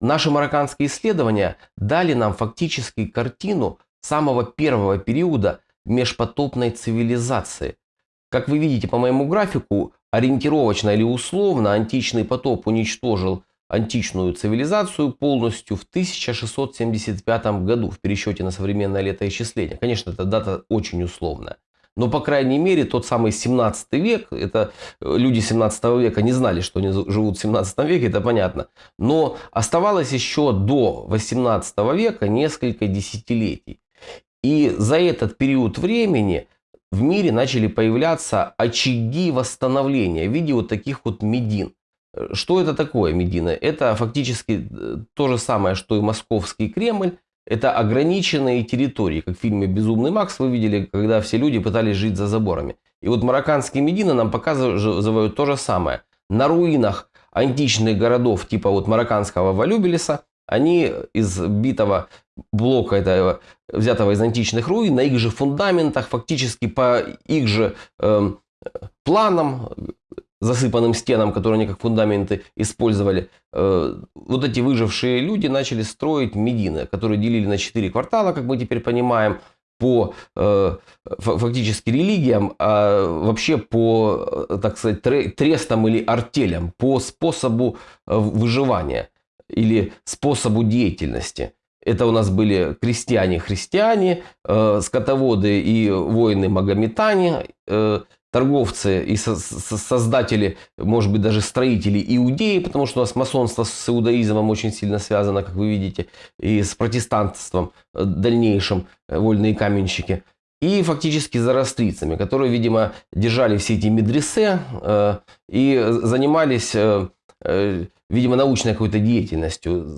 наши марокканские исследования дали нам фактически картину самого первого периода межпотопной цивилизации. Как вы видите по моему графику, ориентировочно или условно античный потоп уничтожил античную цивилизацию полностью в 1675 году в пересчете на современное летоисчисление. Конечно, эта дата очень условная. Но, по крайней мере, тот самый 17 век, это э, люди 17 века не знали, что они живут в 17 веке, это понятно. Но оставалось еще до 18 века несколько десятилетий. И за этот период времени в мире начали появляться очаги восстановления в виде вот таких вот медин. Что это такое Медина? Это фактически э, то же самое, что и московский Кремль. Это ограниченные территории, как в фильме «Безумный Макс» вы видели, когда все люди пытались жить за заборами. И вот марокканские Медины нам показывают то же самое. На руинах античных городов типа вот марокканского Валюбелеса они из битого блока, этого, взятого из античных руин, на их же фундаментах, фактически по их же э, планам засыпанным стенам, которые они как фундаменты использовали, э, вот эти выжившие люди начали строить Медины, которые делили на четыре квартала, как мы теперь понимаем, по э, фактически религиям, а вообще по, э, так сказать, трестам или артелям, по способу выживания или способу деятельности. Это у нас были крестьяне-христиане, скотоводы и воины-магометане, торговцы и создатели, может быть, даже строители иудеи, потому что у нас масонство с иудаизмом очень сильно связано, как вы видите, и с протестантством э, дальнейшим, э, вольные каменщики. И фактически зарастрицами, которые, видимо, держали все эти медресе э, и занимались видимо, научной какой-то деятельностью.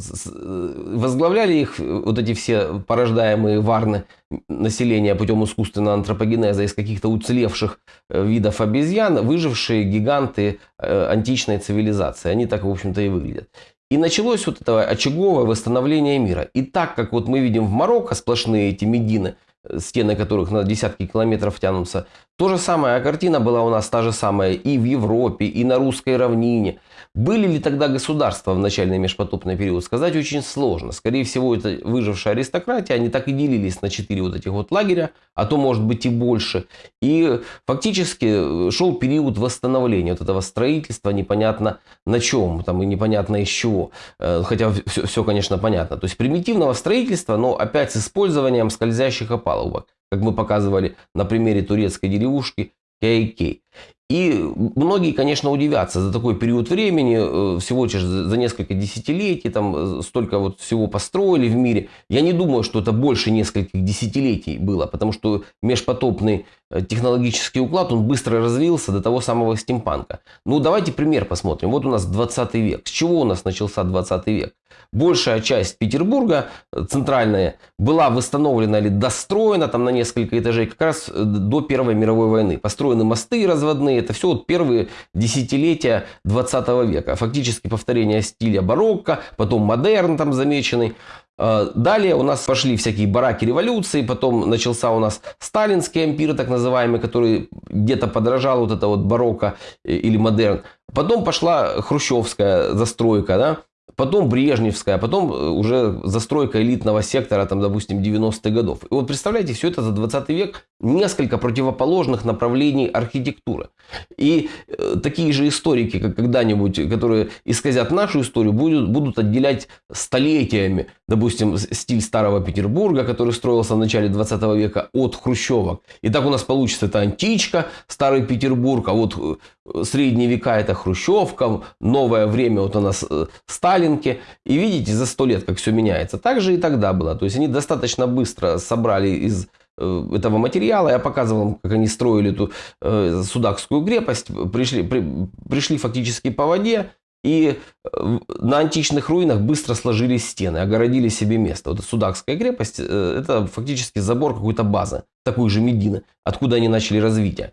Возглавляли их вот эти все порождаемые варны населения путем искусственного антропогенеза из каких-то уцелевших э, видов обезьян, выжившие гиганты э, античной цивилизации. Они так, в общем-то, и выглядят. И началось вот это очаговое восстановление мира. И так как вот мы видим в Марокко сплошные эти медины – стены которых на десятки километров тянутся. То же самое картина была у нас та же самая и в Европе, и на русской равнине. Были ли тогда государства в начальный межпотопный период, сказать очень сложно. Скорее всего, это выжившая аристократия, они так и делились на четыре вот этих вот лагеря, а то может быть и больше. И фактически шел период восстановления вот этого строительства, непонятно на чем, там и непонятно из чего. Э, хотя все, все конечно, понятно. То есть примитивного строительства, но опять с использованием скользящих опасностей палубок, как мы показывали на примере турецкой деревушки Кейкей. И многие, конечно, удивятся за такой период времени, э, всего лишь за несколько десятилетий, там э, столько вот всего построили в мире. Я не думаю, что это больше нескольких десятилетий было, потому что межпотопный технологический уклад, он быстро развился до того самого стимпанка. Ну, давайте пример посмотрим. Вот у нас 20 век. С чего у нас начался 20 век? Большая часть Петербурга, центральная, была восстановлена или достроена там на несколько этажей как раз до Первой мировой войны. Построены мосты разводные, это все вот первые десятилетия 20 века. Фактически повторение стиля барокко, потом модерн там замеченный. А, далее у нас пошли всякие бараки революции, потом начался у нас сталинский ампир, так называемый, который где-то подражал вот это вот барокко э, или модерн. Потом пошла хрущевская застройка, да, потом Брежневская, потом э, уже застройка элитного сектора, там, допустим, 90-х годов. И вот представляете, все это за 20 век несколько противоположных направлений архитектуры. И э, такие же историки, как когда-нибудь, которые исказят нашу историю, будут, будут отделять столетиями, допустим, стиль Старого Петербурга, который строился в начале 20 века, от хрущевок. И так у нас получится это античка, Старый Петербург, а вот э, средние века это хрущевка, новое время вот у нас э, Сталинки. И видите, за сто лет как все меняется. Так же и тогда было. То есть они достаточно быстро собрали из Э, этого материала. Я показывал вам, как они строили эту э, Судакскую крепость. Пришли, при, пришли фактически по воде. И э, на античных руинах быстро сложились стены, огородили себе место. Вот Судакская крепость э, – это фактически забор какой-то базы, такой же Медины, откуда они начали развитие.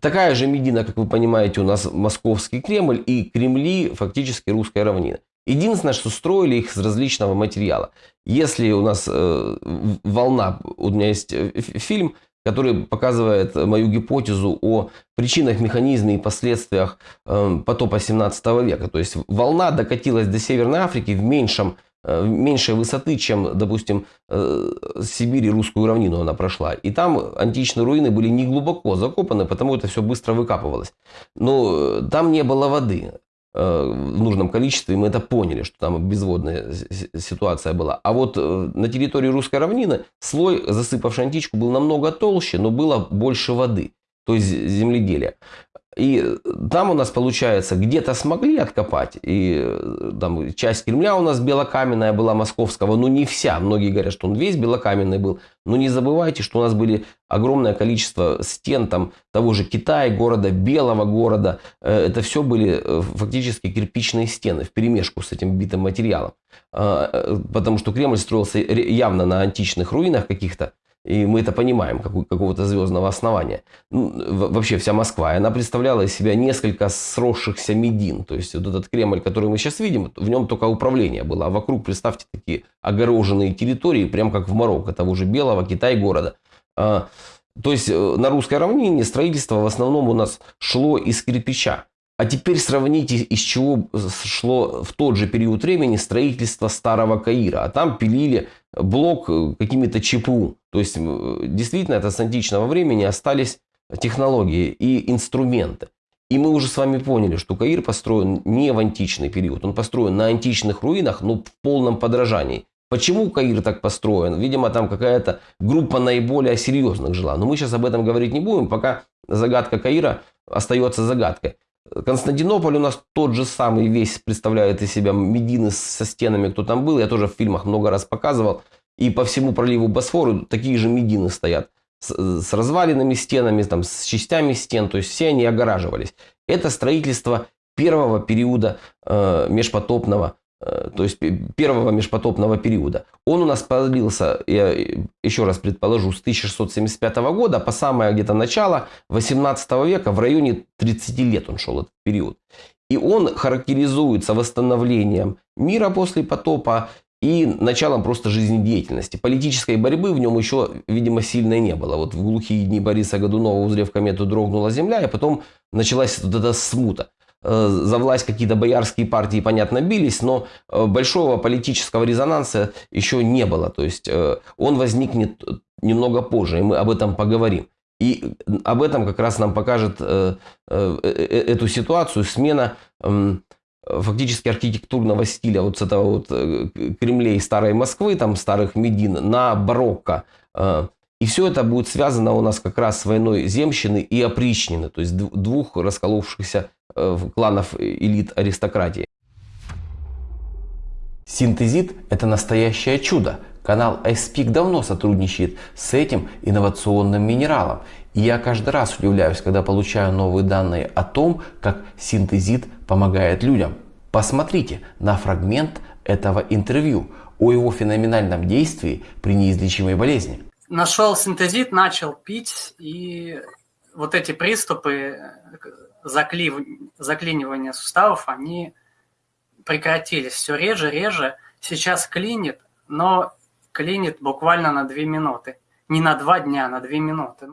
Такая же Медина, как вы понимаете, у нас Московский Кремль и Кремли фактически русская равнина. Единственное, что строили их из различного материала. Если у нас э, волна, у меня есть э, фильм, который показывает мою гипотезу о причинах, механизме и последствиях э, потопа 17 века. То есть волна докатилась до Северной Африки в меньшем э, меньшей высоты, чем, допустим, э, Сибирь и русскую равнину она прошла. И там античные руины были не глубоко закопаны, потому это все быстро выкапывалось. Но там не было воды в нужном количестве, и мы это поняли, что там безводная ситуация была. А вот на территории русской равнины слой, засыпавший античку, был намного толще, но было больше воды, то есть земледелия. И там у нас получается где-то смогли откопать. И э, там часть Кремля у нас белокаменная была московского, но не вся. Многие говорят, что он весь белокаменный был. Но не забывайте, что у нас были огромное количество стен там того же Китая, города, белого города. Э, это все были э, фактически кирпичные стены в перемешку с этим битым материалом. А, потому что Кремль строился явно на античных руинах каких-то. И мы это понимаем, как, какого-то звездного основания. Ну, вообще вся Москва, она представляла из себя несколько сросшихся медин. То есть вот этот Кремль, который мы сейчас видим, в нем только управление было. А вокруг, представьте, такие огороженные территории, прям как в Марокко, того же Белого, Китай города. А, то есть э, на русской равнине строительство в основном у нас шло из кирпича. А теперь сравните, из чего шло в тот же период времени строительство старого Каира. А там пилили блок э, какими-то ЧПУ. То есть действительно это с античного времени остались технологии и инструменты. И мы уже с вами поняли, что Каир построен не в античный период. Он построен на античных руинах, но в полном подражании. Почему Каир так построен? Видимо, там какая-то группа наиболее серьезных жила. Но мы сейчас об этом говорить не будем, пока загадка Каира остается загадкой. Константинополь у нас тот же самый весь представляет из себя Медины со стенами, кто там был. Я тоже в фильмах много раз показывал. И по всему проливу Босфору такие же Медины стоят. С, с разваленными стенами, там, с частями стен. То есть все они огораживались. Это строительство первого периода э, межпотопного то есть первого межпотопного периода. Он у нас продлился, я еще раз предположу, с 1675 года по самое где-то начало 18 века, в районе 30 лет он шел этот период. И он характеризуется восстановлением мира после потопа и началом просто жизнедеятельности. Политической борьбы в нем еще, видимо, сильной не было. Вот в глухие дни Бориса Годунова, узрев комету, дрогнула земля, и потом началась вот эта смута. Э, за власть какие-то боярские партии, понятно, бились, но э, большого политического резонанса еще не было. То есть э, он возникнет немного позже, и мы об этом поговорим. И об этом как раз нам покажет эту ситуацию смена эм, фактически архитектурного стиля вот с этого вот Кремлей старой Москвы, там старых Медин, на барокко. И все это будет связано у нас как раз с войной земщины и опричнины, то есть двух расколовшихся Э, кланов элит аристократии. Синтезит – это настоящее чудо. Канал iSpeak давно сотрудничает с этим инновационным минералом. И я каждый раз удивляюсь, когда получаю новые данные о том, как синтезит помогает людям. Посмотрите на фрагмент этого интервью о его феноменальном действии при неизлечимой болезни. Нашел синтезит, начал пить, и вот эти приступы заклив... заклинивания суставов, они прекратились все реже, реже. Сейчас клинит, но клинит буквально на 2 минуты. Не на 2 дня, на 2 минуты.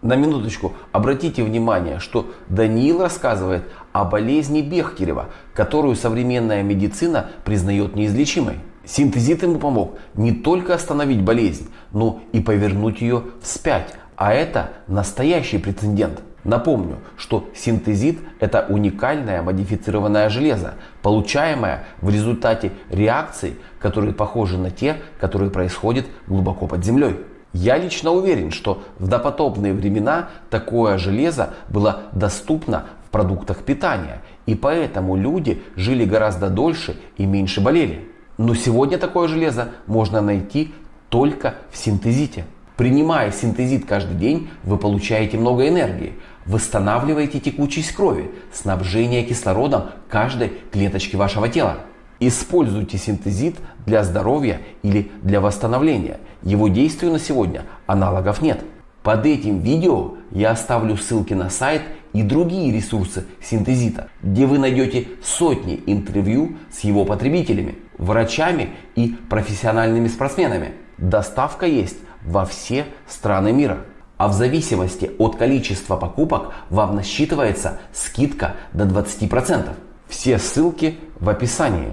На минуточку, обратите внимание, что Даниил рассказывает о болезни Бехтерева, которую современная медицина признает неизлечимой. Синтезит ему помог не только остановить болезнь, но и повернуть ее вспять. А это настоящий прецедент. Напомню, что синтезит – это уникальное модифицированное железо, получаемое в результате реакций, которые похожи на те, которые происходят глубоко под землей. Я лично уверен, что в допотопные времена такое железо было доступно в продуктах питания, и поэтому люди жили гораздо дольше и меньше болели. Но сегодня такое железо можно найти только в синтезите. Принимая синтезит каждый день, вы получаете много энергии, восстанавливаете текучесть крови, снабжение кислородом каждой клеточки вашего тела. Используйте синтезит для здоровья или для восстановления. Его действию на сегодня аналогов нет. Под этим видео я оставлю ссылки на сайт и другие ресурсы синтезита, где вы найдете сотни интервью с его потребителями, врачами и профессиональными спортсменами. Доставка есть во все страны мира. А в зависимости от количества покупок вам насчитывается скидка до 20%. Все ссылки в описании.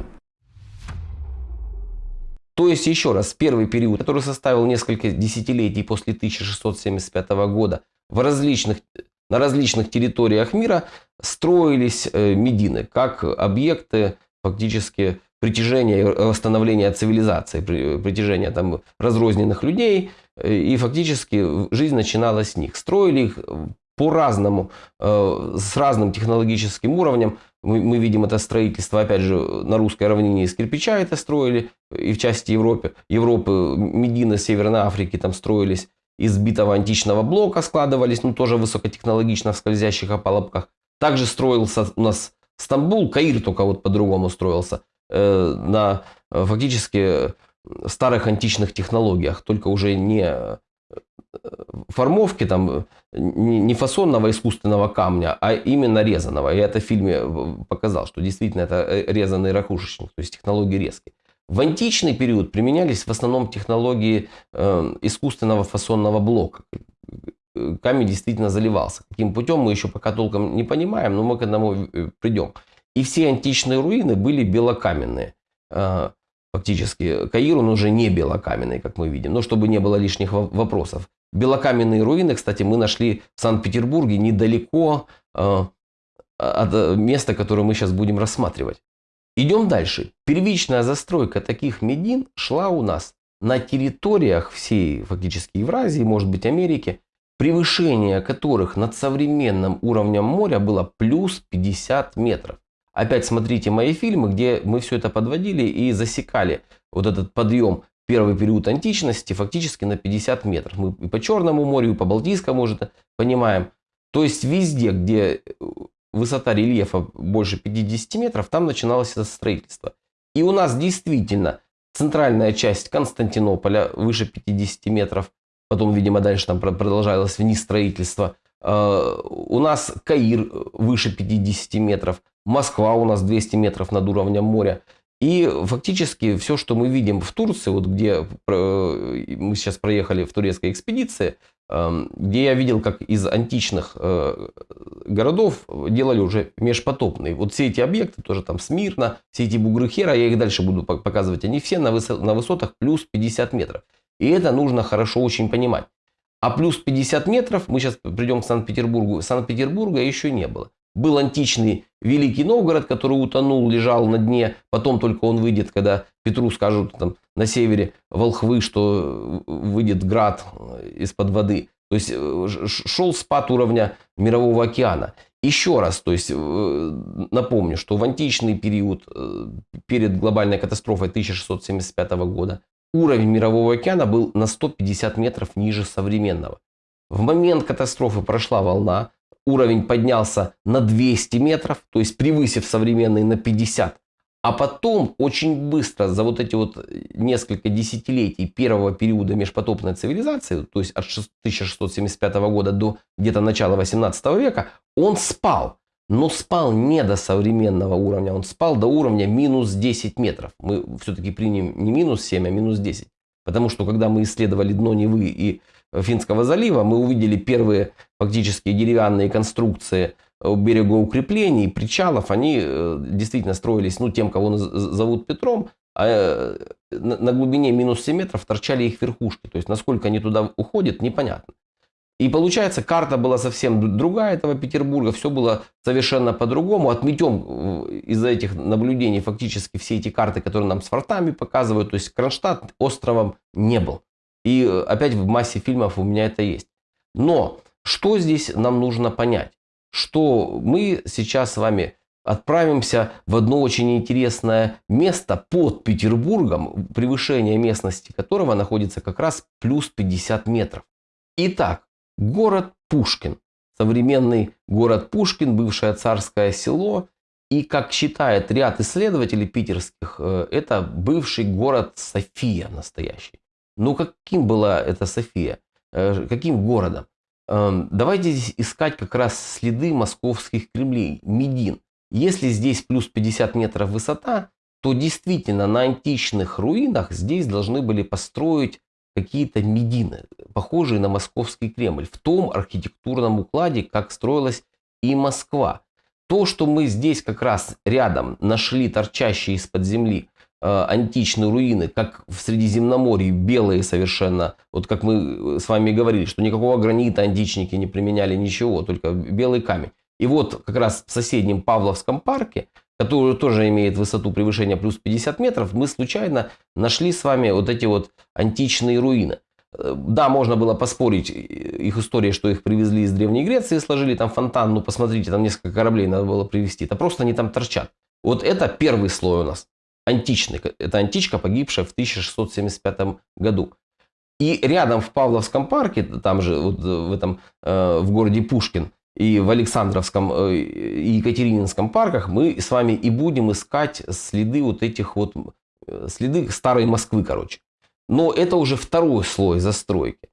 То есть, еще раз, первый период, который составил несколько десятилетий после 1675 года, в различных, на различных территориях мира строились э, медины как объекты фактически притяжения и восстановления цивилизации, притяжения там разрозненных людей, э, и фактически жизнь начиналась с них. Строили их по-разному, э, с разным технологическим уровнем. Мы, видим это строительство, опять же, на русской равнине из кирпича это строили, и в части Европы, Европы Медины, Северной Африки там строились из битого античного блока, складывались, ну тоже высокотехнологично в скользящих опалубках. Также строился у нас Стамбул, Каир только вот по-другому строился, э, на э, фактически старых античных технологиях, только уже не формовки там не фасонного искусственного камня, а именно резаного. Я это в фильме э, показал, что действительно это э, резанный ракушечник, то есть технологии резки. В античный период применялись в основном технологии э, искусственного фасонного блока. Камень действительно заливался. Каким путем мы еще пока толком не понимаем, но мы к этому придем. И все античные руины были белокаменные фактически. Каир, он уже не белокаменный, как мы видим, но чтобы не было лишних вопросов. Белокаменные руины, кстати, мы нашли в Санкт-Петербурге недалеко э, от места, которое мы сейчас будем рассматривать. Идем дальше. Первичная застройка таких медин шла у нас на территориях всей фактически Евразии, может быть Америки, превышение которых над современным уровнем моря было плюс 50 метров. Опять смотрите мои фильмы, где мы все это подводили и засекали вот этот подъем первый период античности фактически на 50 метров. Мы и по Черному морю, и по Балтийскому уже понимаем. То есть везде, где э, высота рельефа больше 50 метров, там начиналось это строительство. И у нас действительно центральная часть Константинополя выше 50 метров, потом, видимо, дальше там продолжалось вниз строительство. Э, у нас Каир выше 50 метров, Москва у нас 200 метров над уровнем моря. И фактически все, что мы видим в Турции, вот где мы сейчас проехали в турецкой экспедиции, эм, где я видел, как из античных э, городов делали уже межпотопные. Вот все эти объекты, тоже там Смирно, все эти бугры Хера, я их дальше буду показывать, они все на высотах плюс 50 метров. И это нужно хорошо очень понимать. А плюс 50 метров, мы сейчас придем к Санкт-Петербургу, Санкт-Петербурга еще не было. Был античный Великий Новгород, который утонул, лежал на дне. Потом только он выйдет, когда Петру скажут там, на севере волхвы, что выйдет град из-под воды. То есть э, шел спад уровня Мирового океана. Еще раз, то есть э, напомню, что в античный период, э, перед глобальной катастрофой 1675 года, уровень Мирового океана был на 150 метров ниже современного. В момент катастрофы прошла волна, уровень поднялся на 200 метров, то есть превысив современный на 50. А потом очень быстро, за вот эти вот несколько десятилетий первого периода межпотопной цивилизации, то есть от 1675 года до где-то начала 18 века, он спал. Но спал не до современного уровня, он спал до уровня минус 10 метров. Мы все-таки примем не минус 7, а минус 10. Потому что когда мы исследовали дно Невы и Финского залива, мы увидели первые фактически деревянные конструкции берегоукреплений, причалов. Они э, действительно строились ну, тем, кого зовут Петром, а э, на глубине минус 7 метров торчали их верхушки. То есть, насколько они туда уходят, непонятно. И получается, карта была совсем другая этого Петербурга, все было совершенно по-другому. Отметем э, из-за этих наблюдений фактически все эти карты, которые нам с фортами показывают. То есть Кронштадт островом не был. И э, опять в массе фильмов у меня это есть. Но что здесь нам нужно понять? Что мы сейчас с вами отправимся в одно очень интересное место под Петербургом, превышение местности которого находится как раз плюс 50 метров. Итак, город Пушкин. Современный город Пушкин, бывшее царское село. И, как считает ряд исследователей питерских, э, это бывший город София настоящий. Ну, каким была эта София? Э, каким городом? Эм, давайте здесь искать как раз следы московских кремлей, Медин. Если здесь плюс 50 метров высота, то действительно на античных руинах здесь должны были построить какие-то медины, похожие на московский Кремль, в том архитектурном укладе, как строилась и Москва. То, что мы здесь как раз рядом нашли торчащие из-под земли античные руины, как в Средиземноморье, белые совершенно, вот как мы с вами говорили, что никакого гранита античники не применяли, ничего, только белый камень. И вот как раз в соседнем Павловском парке, который тоже имеет высоту превышения плюс 50 метров, мы случайно нашли с вами вот эти вот античные руины. Э, да, можно было поспорить их истории, что их привезли из Древней Греции, сложили там фонтан, ну посмотрите, там несколько кораблей надо было привезти. Это просто они там торчат. Вот это первый слой у нас, античный. Это античка, погибшая в 1675 году. И рядом в Павловском парке, там же, вот в этом, э, в городе Пушкин, и в Александровском э, и Екатерининском парках мы с вами и будем искать следы вот этих вот, э, следы старой Москвы, короче. Но это уже второй слой застройки.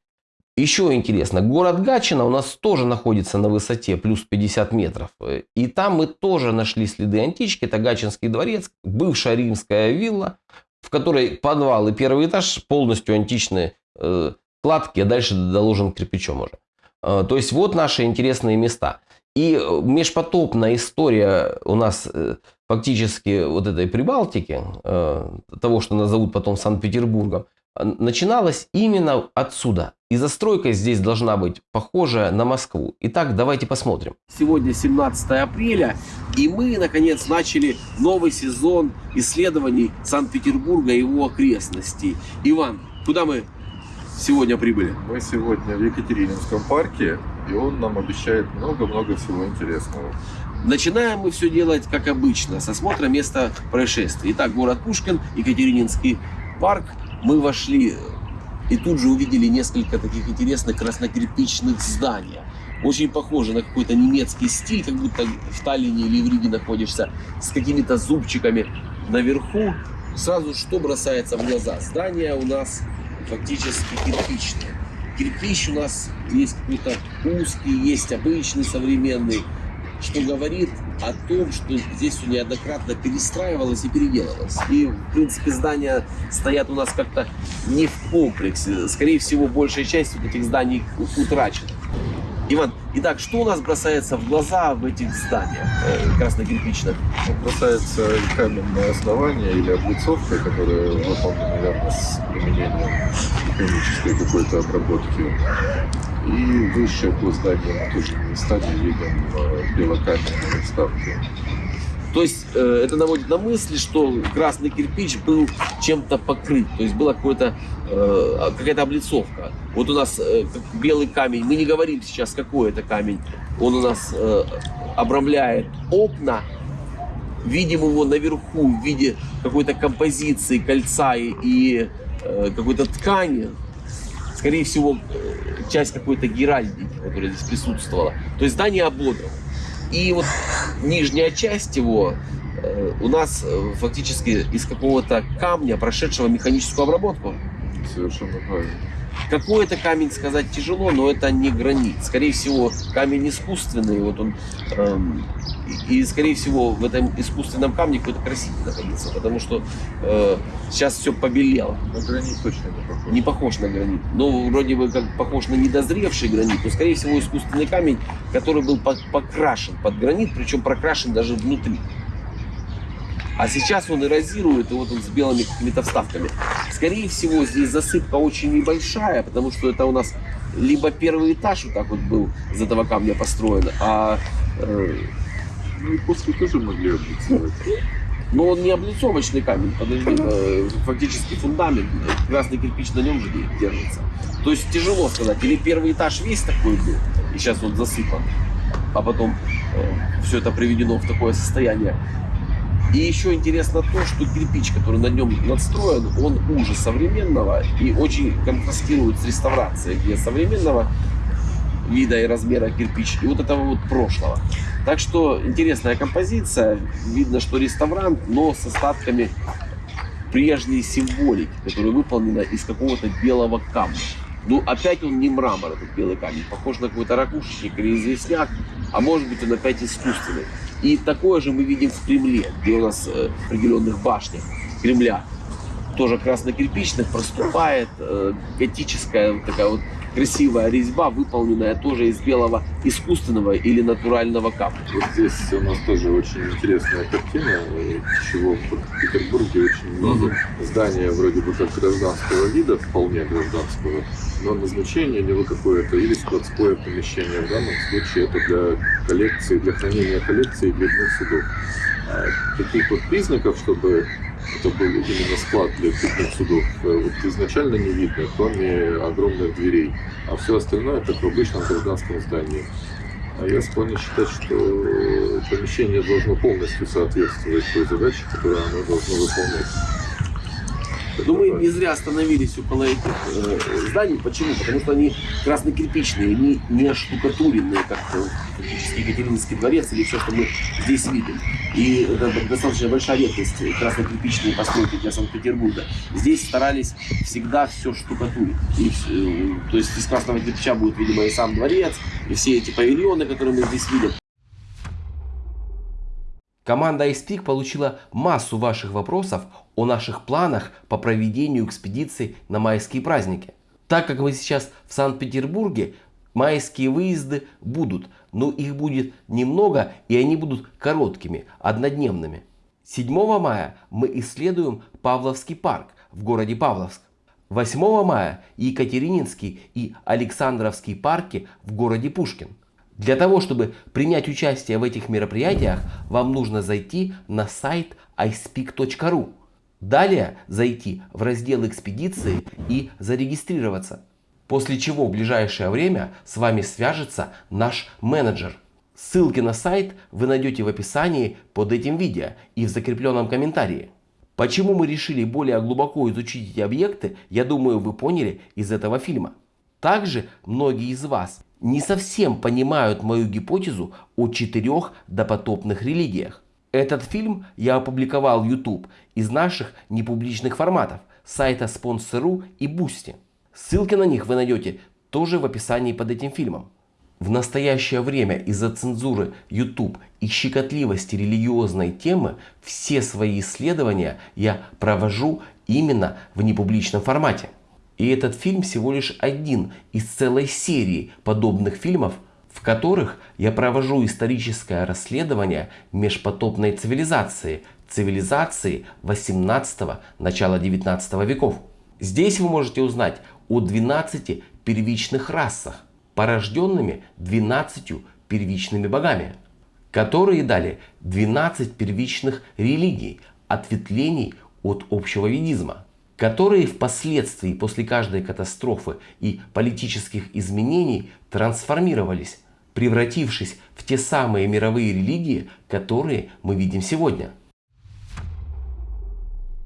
Еще интересно, город Гатчина у нас тоже находится на высоте плюс 50 метров. И там мы тоже нашли следы антички. Это Гатчинский дворец, бывшая римская вилла, в которой подвал и первый этаж полностью античные э, кладки, а дальше доложен кирпичом уже. Э, то есть вот наши интересные места. И э, межпотопная история у нас э, фактически вот этой Прибалтики, того, что назовут потом Санкт-Петербургом, начиналась именно отсюда. И застройка здесь должна быть похожая на Москву. Итак, давайте посмотрим. Сегодня 17 апреля, и мы, наконец, начали новый сезон исследований Санкт-Петербурга и его окрестностей. Иван, куда мы сегодня прибыли? Мы сегодня в Екатерининском парке, и он нам обещает много-много всего интересного. Начинаем мы все делать как обычно, с осмотра места происшествия. Итак, город Пушкин, Екатерининский парк. Мы вошли и тут же увидели несколько таких интересных краснокирпичных зданий. Очень похоже на какой-то немецкий стиль, как будто в Таллине или в Риге находишься, с какими-то зубчиками наверху. Сразу что бросается в глаза? Здание у нас фактически кирпичные. Кирпич у нас есть какой-то узкий, есть обычный, современный, что говорит о том, что здесь все неоднократно перестраивалось и переделывалось. И, в принципе, здания стоят у нас как-то не в комплексе. Скорее всего, большая часть вот этих зданий утрачена. Иван, итак, что у нас бросается в глаза в этих зданиях э, красно-кирпичных? Бросается каменное основание или облицовка, которая выполнена явно с применением механической какой-то обработки. И зданию мы тоже местами видим э, белокаменные вставки. То есть э, это наводит на мысли, что красный кирпич был чем-то покрыт, то есть была какая-то э, какая-то облицовка. Вот у нас э, белый камень, мы не говорим сейчас, какой это камень, он у нас э, обрамляет окна, видим его наверху в виде какой-то композиции кольца и, и э, какой-то ткани, скорее всего, э, часть какой-то геральдики, которая здесь присутствовала. То есть здание ободрано. И вот нижняя часть его э, у нас э, фактически из какого-то камня, прошедшего механическую обработку. Совершенно правильно. Какой это камень сказать тяжело, но это не гранит. Скорее всего, камень искусственный, вот он, эм, и, скорее всего, в этом искусственном камне какой-то краситель находится, потому что э, сейчас все побелело. Но гранит точно не похож. Не похож на гранит. Ну, вроде бы как похож на недозревший гранит, но, скорее всего, искусственный камень, который был покрашен под гранит, причем прокрашен даже внутри. А сейчас он эрозирует, и вот он с белыми какими-то вставками. Скорее всего, здесь засыпка очень небольшая, потому что это у нас либо первый этаж вот так вот был из этого камня построен, а... Э, ну и после тоже могли облицовать. Но он не облицовочный камень, подожди, э, фактически фундамент, красный кирпич на нем же держится. То есть тяжело сказать, или первый этаж весь такой был, и сейчас вот засыпан, а потом э, все это приведено в такое состояние. И еще интересно то, что кирпич, который на нем надстроен, он уже современного и очень контрастирует с реставрацией, где современного вида и размера кирпич и вот этого вот прошлого. Так что интересная композиция. Видно, что реставрант, но с остатками прежней символики, которая выполнена из какого-то белого камня. Ну, опять он не мрамор, этот белый камень. Похож на какой-то ракушечник или известняк, а может быть он опять искусственный. И такое же мы видим в Кремле, где у нас э, в определенных башнях Кремля. Тоже красно-кирпичных проступает э, готическая вот такая вот красивая резьба, выполненная тоже из белого искусственного или натурального камня. Вот здесь у нас тоже очень интересная картина, чего в Петербурге очень много. Здания вроде бы как гражданского вида, вполне гражданского, но назначение него какое-то или складское помещение. В данном случае это для коллекции, для хранения коллекции грибных судов. А таких вот признаков, чтобы это был именно склад для крупных судов, э, вот изначально не видно, кроме огромных дверей. А все остальное это в обычном гражданском здании. А я склонен считать, что помещение должно полностью соответствовать той задаче, которую оно должно выполнять. Но мы не зря остановились около этих э, зданий. Почему? Потому что они красно-кирпичные, не, не оштукатуренные, как э, фактически Екатерининский дворец или все, что мы здесь видим. И это достаточно большая редкость красно-кирпичные постройки для Санкт-Петербурга. Здесь старались всегда все штукатурить. И, э, то есть из красного кирпича будет, видимо, и сам дворец, и все эти павильоны, которые мы здесь видим. Команда iSpeak получила массу ваших вопросов о наших планах по проведению экспедиций на майские праздники. Так как мы сейчас в Санкт-Петербурге, майские выезды будут, но их будет немного и они будут короткими, однодневными. 7 мая мы исследуем Павловский парк в городе Павловск. 8 мая Екатерининский и Александровский парки в городе Пушкин. Для того, чтобы принять участие в этих мероприятиях, вам нужно зайти на сайт iSpeak.ru. Далее зайти в раздел экспедиции и зарегистрироваться. После чего в ближайшее время с вами свяжется наш менеджер. Ссылки на сайт вы найдете в описании под этим видео и в закрепленном комментарии. Почему мы решили более глубоко изучить эти объекты, я думаю вы поняли из этого фильма. Также многие из вас не совсем понимают мою гипотезу о четырех допотопных религиях. Этот фильм я опубликовал в YouTube из наших непубличных форматов сайта Sponsor.ru и Boosty. Ссылки на них вы найдете тоже в описании под этим фильмом. В настоящее время из-за цензуры YouTube и щекотливости религиозной темы все свои исследования я провожу именно в непубличном формате. И этот фильм всего лишь один из целой серии подобных фильмов, в которых я провожу историческое расследование межпотопной цивилизации, цивилизации 18 начала 19 веков. Здесь вы можете узнать о 12 первичных расах, порожденными 12 первичными богами, которые дали 12 первичных религий, ответвлений от общего ведизма которые впоследствии после каждой катастрофы и политических изменений трансформировались, превратившись в те самые мировые религии, которые мы видим сегодня.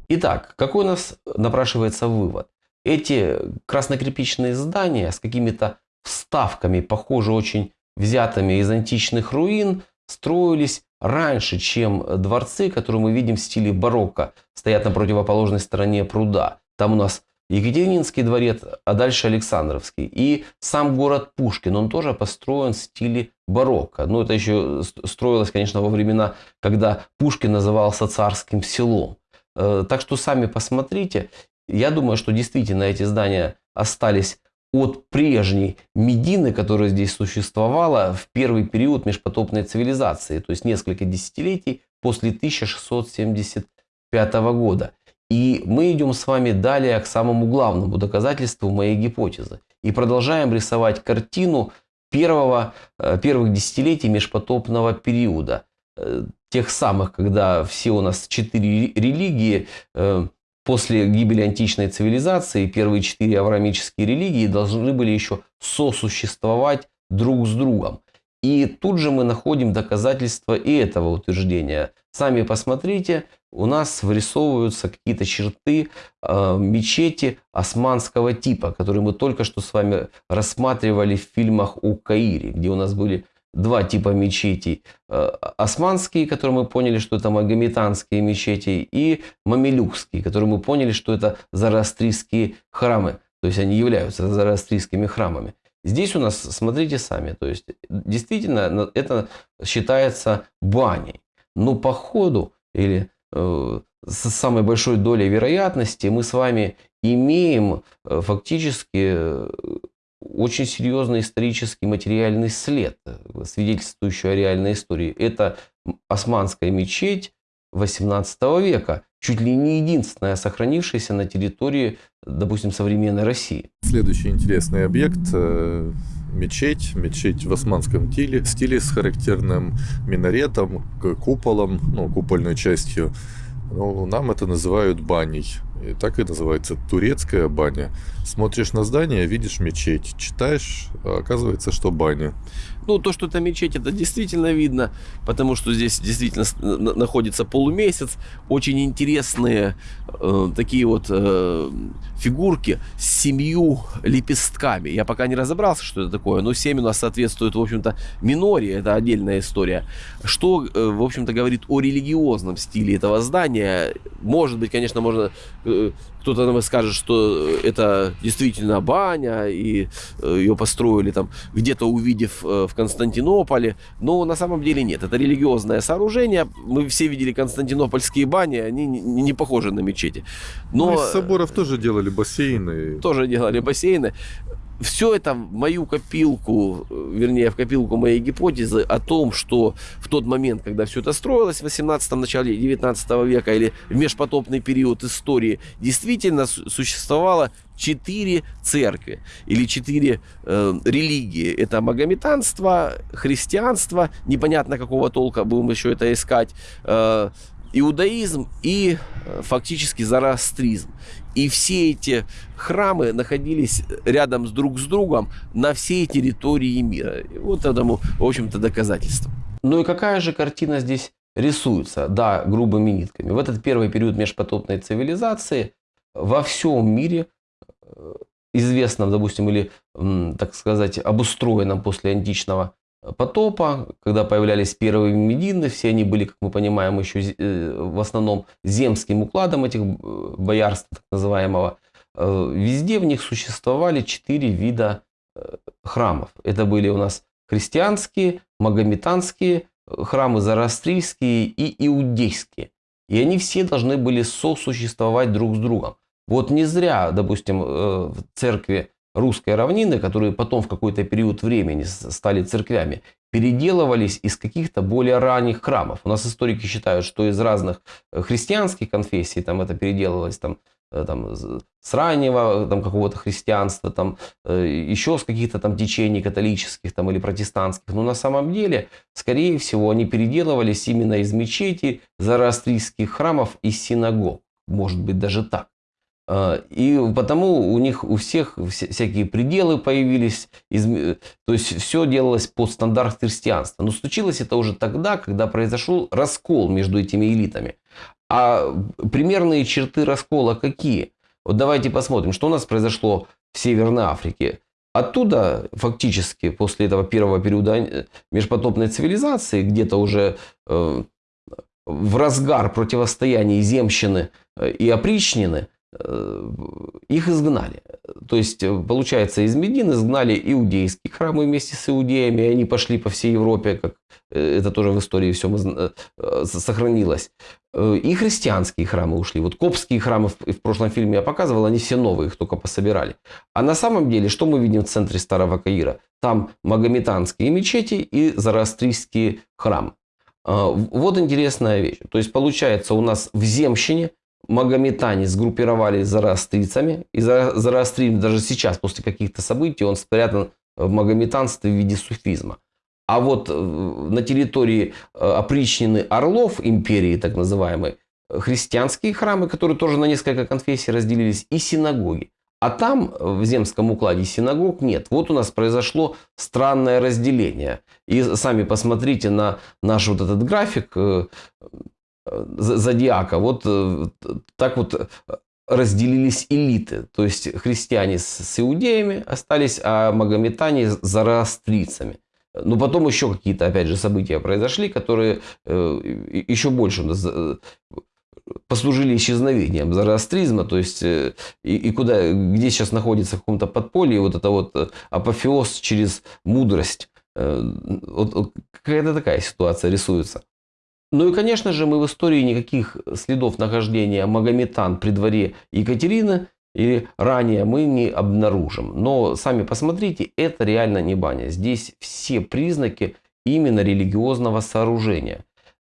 Итак, какой у нас напрашивается вывод? Эти краснокирпичные здания с какими-то вставками, похоже очень взятыми из античных руин, строились раньше, чем дворцы, которые мы видим в стиле барокко, стоят на противоположной стороне пруда. Там у нас Екатерининский дворец, а дальше Александровский. И сам город Пушкин, он тоже построен в стиле барокко. Ну, это еще строилось, конечно, во времена, когда Пушкин назывался царским селом. Э, так что сами посмотрите. Я думаю, что действительно эти здания остались от прежней Медины, которая здесь существовала в первый период межпотопной цивилизации, то есть несколько десятилетий после 1675 года. И мы идем с вами далее к самому главному доказательству моей гипотезы. И продолжаем рисовать картину первого, э, первых десятилетий межпотопного периода. Э, тех самых, когда все у нас четыре религии э, После гибели античной цивилизации первые четыре авраамические религии должны были еще сосуществовать друг с другом. И тут же мы находим доказательства и этого утверждения. Сами посмотрите, у нас вырисовываются какие-то черты э, мечети османского типа, которые мы только что с вами рассматривали в фильмах о Каире, где у нас были два типа мечетей. Э, османские, которые мы поняли, что это магометанские мечети, и мамилюкские, которые мы поняли, что это зороастрийские храмы. То есть они являются зороастрийскими храмами. Здесь у нас, смотрите сами, то есть действительно это считается баней. Но по ходу или э, с самой большой долей вероятности мы с вами имеем э, фактически очень серьезный исторический материальный след, свидетельствующий о реальной истории. Это османская мечеть 18 века, чуть ли не единственная сохранившаяся на территории, допустим, современной России. Следующий интересный объект э, мечеть, мечеть в османском стиле, стиле с характерным минаретом, куполом, ну, купольной частью. Ну, нам это называют баней. И так и называется турецкая баня. Смотришь на здание, видишь мечеть. Читаешь, а оказывается, что баня. Ну, то, что это мечеть, это действительно видно, потому что здесь действительно находится полумесяц. Очень интересные э, такие вот э, фигурки с семью лепестками. Я пока не разобрался, что это такое, но семь у нас соответствует, в общем-то, миноре, это отдельная история. Что, э, в общем-то, говорит о религиозном стиле этого здания. Может быть, конечно, можно э, кто-то нам скажет, что это действительно баня, и э, ее построили там где-то увидев э, в Константинополе. Но на самом деле нет. Это религиозное сооружение. Мы все видели константинопольские бани, они не похожи на мечети. Но... Ну, из соборов тоже делали бассейны. Тоже делали бассейны все это в мою копилку, вернее, в копилку моей гипотезы о том, что в тот момент, когда все это строилось, в 18-м, начале 19 века или в межпотопный период истории, действительно существовало четыре церкви или четыре э, религии. Это магометанство, христианство, непонятно какого толка будем еще это искать, э, иудаизм и э, фактически зороастризм. И все эти храмы находились рядом с друг с другом на всей территории мира. И вот этому, в общем-то, доказательство. Ну и какая же картина здесь рисуется? Да, грубыми нитками. В этот первый период межпотопной цивилизации во всем мире э, известном, допустим, или, так сказать, обустроенном после античного потопа, когда появлялись первые медины, все они были, как мы понимаем, еще э, в основном земским укладом этих э, боярств, так называемого. Э, везде в них существовали четыре вида храмов. Это были у нас христианские, магометанские, храмы зороастрийские и иудейские. И они все должны были сосуществовать друг с другом. Вот не зря, допустим, в церкви русской равнины, которые потом в какой-то период времени стали церквями, переделывались из каких-то более ранних храмов. У нас историки считают, что из разных э, христианских конфессий там это переделывалось там, э, там, с раннего там, какого-то христианства, там, э, еще с каких-то там течений католических там, или протестантских. Но на самом деле, скорее всего, они переделывались именно из мечети, зороастрийских храмов и синагог. Может быть, даже так. А, и потому у них у всех всякие пределы появились, то есть все делалось под стандарт христианства. Но случилось это уже тогда, когда произошел раскол между этими элитами. А примерные черты раскола какие? Вот давайте посмотрим, что у нас произошло в Северной Африке. Оттуда фактически после этого первого периода э, межпотопной цивилизации, где-то уже э, в разгар противостояния земщины э, и опричнины, их изгнали. То есть, э, получается, из Медин изгнали иудейские храмы вместе с иудеями, и они пошли по всей Европе, как э, это тоже в истории все сохранилось. И христианские храмы ушли. Вот копские храмы в прошлом фильме я показывал, они все новые, их только пособирали. А на самом деле, что мы видим в центре Старого Каира? Там магометанские мечети и зороастрийские храмы. Вот интересная вещь. То есть, получается, у нас в Земщине магометане сгруппировались зороастрийцами. И зороастризм даже сейчас, после каких-то событий, он спрятан в магометанстве в виде суфизма. А вот э, на территории э, опричнины Орлов империи, так называемой, христианские храмы, которые тоже на несколько конфессий разделились, и синагоги. А там, в земском укладе, синагог нет. Вот у нас произошло странное разделение. И сами посмотрите на наш вот этот график. Э, зодиака. Вот э, так вот э, разделились элиты. То есть христиане с иудеями остались, а магометане с зороастрийцами. Но потом еще какие-то, опять же, события произошли, которые э, еще больше послужили исчезновением зороастризма, то есть и, и куда, где сейчас находится в каком-то подполье вот это вот апофеоз через мудрость. Вот какая-то такая ситуация рисуется. Ну и, конечно же, мы в истории никаких следов нахождения Магометан при дворе Екатерины и ранее мы не обнаружим. Но сами посмотрите, это реально не баня. Здесь все признаки именно религиозного сооружения.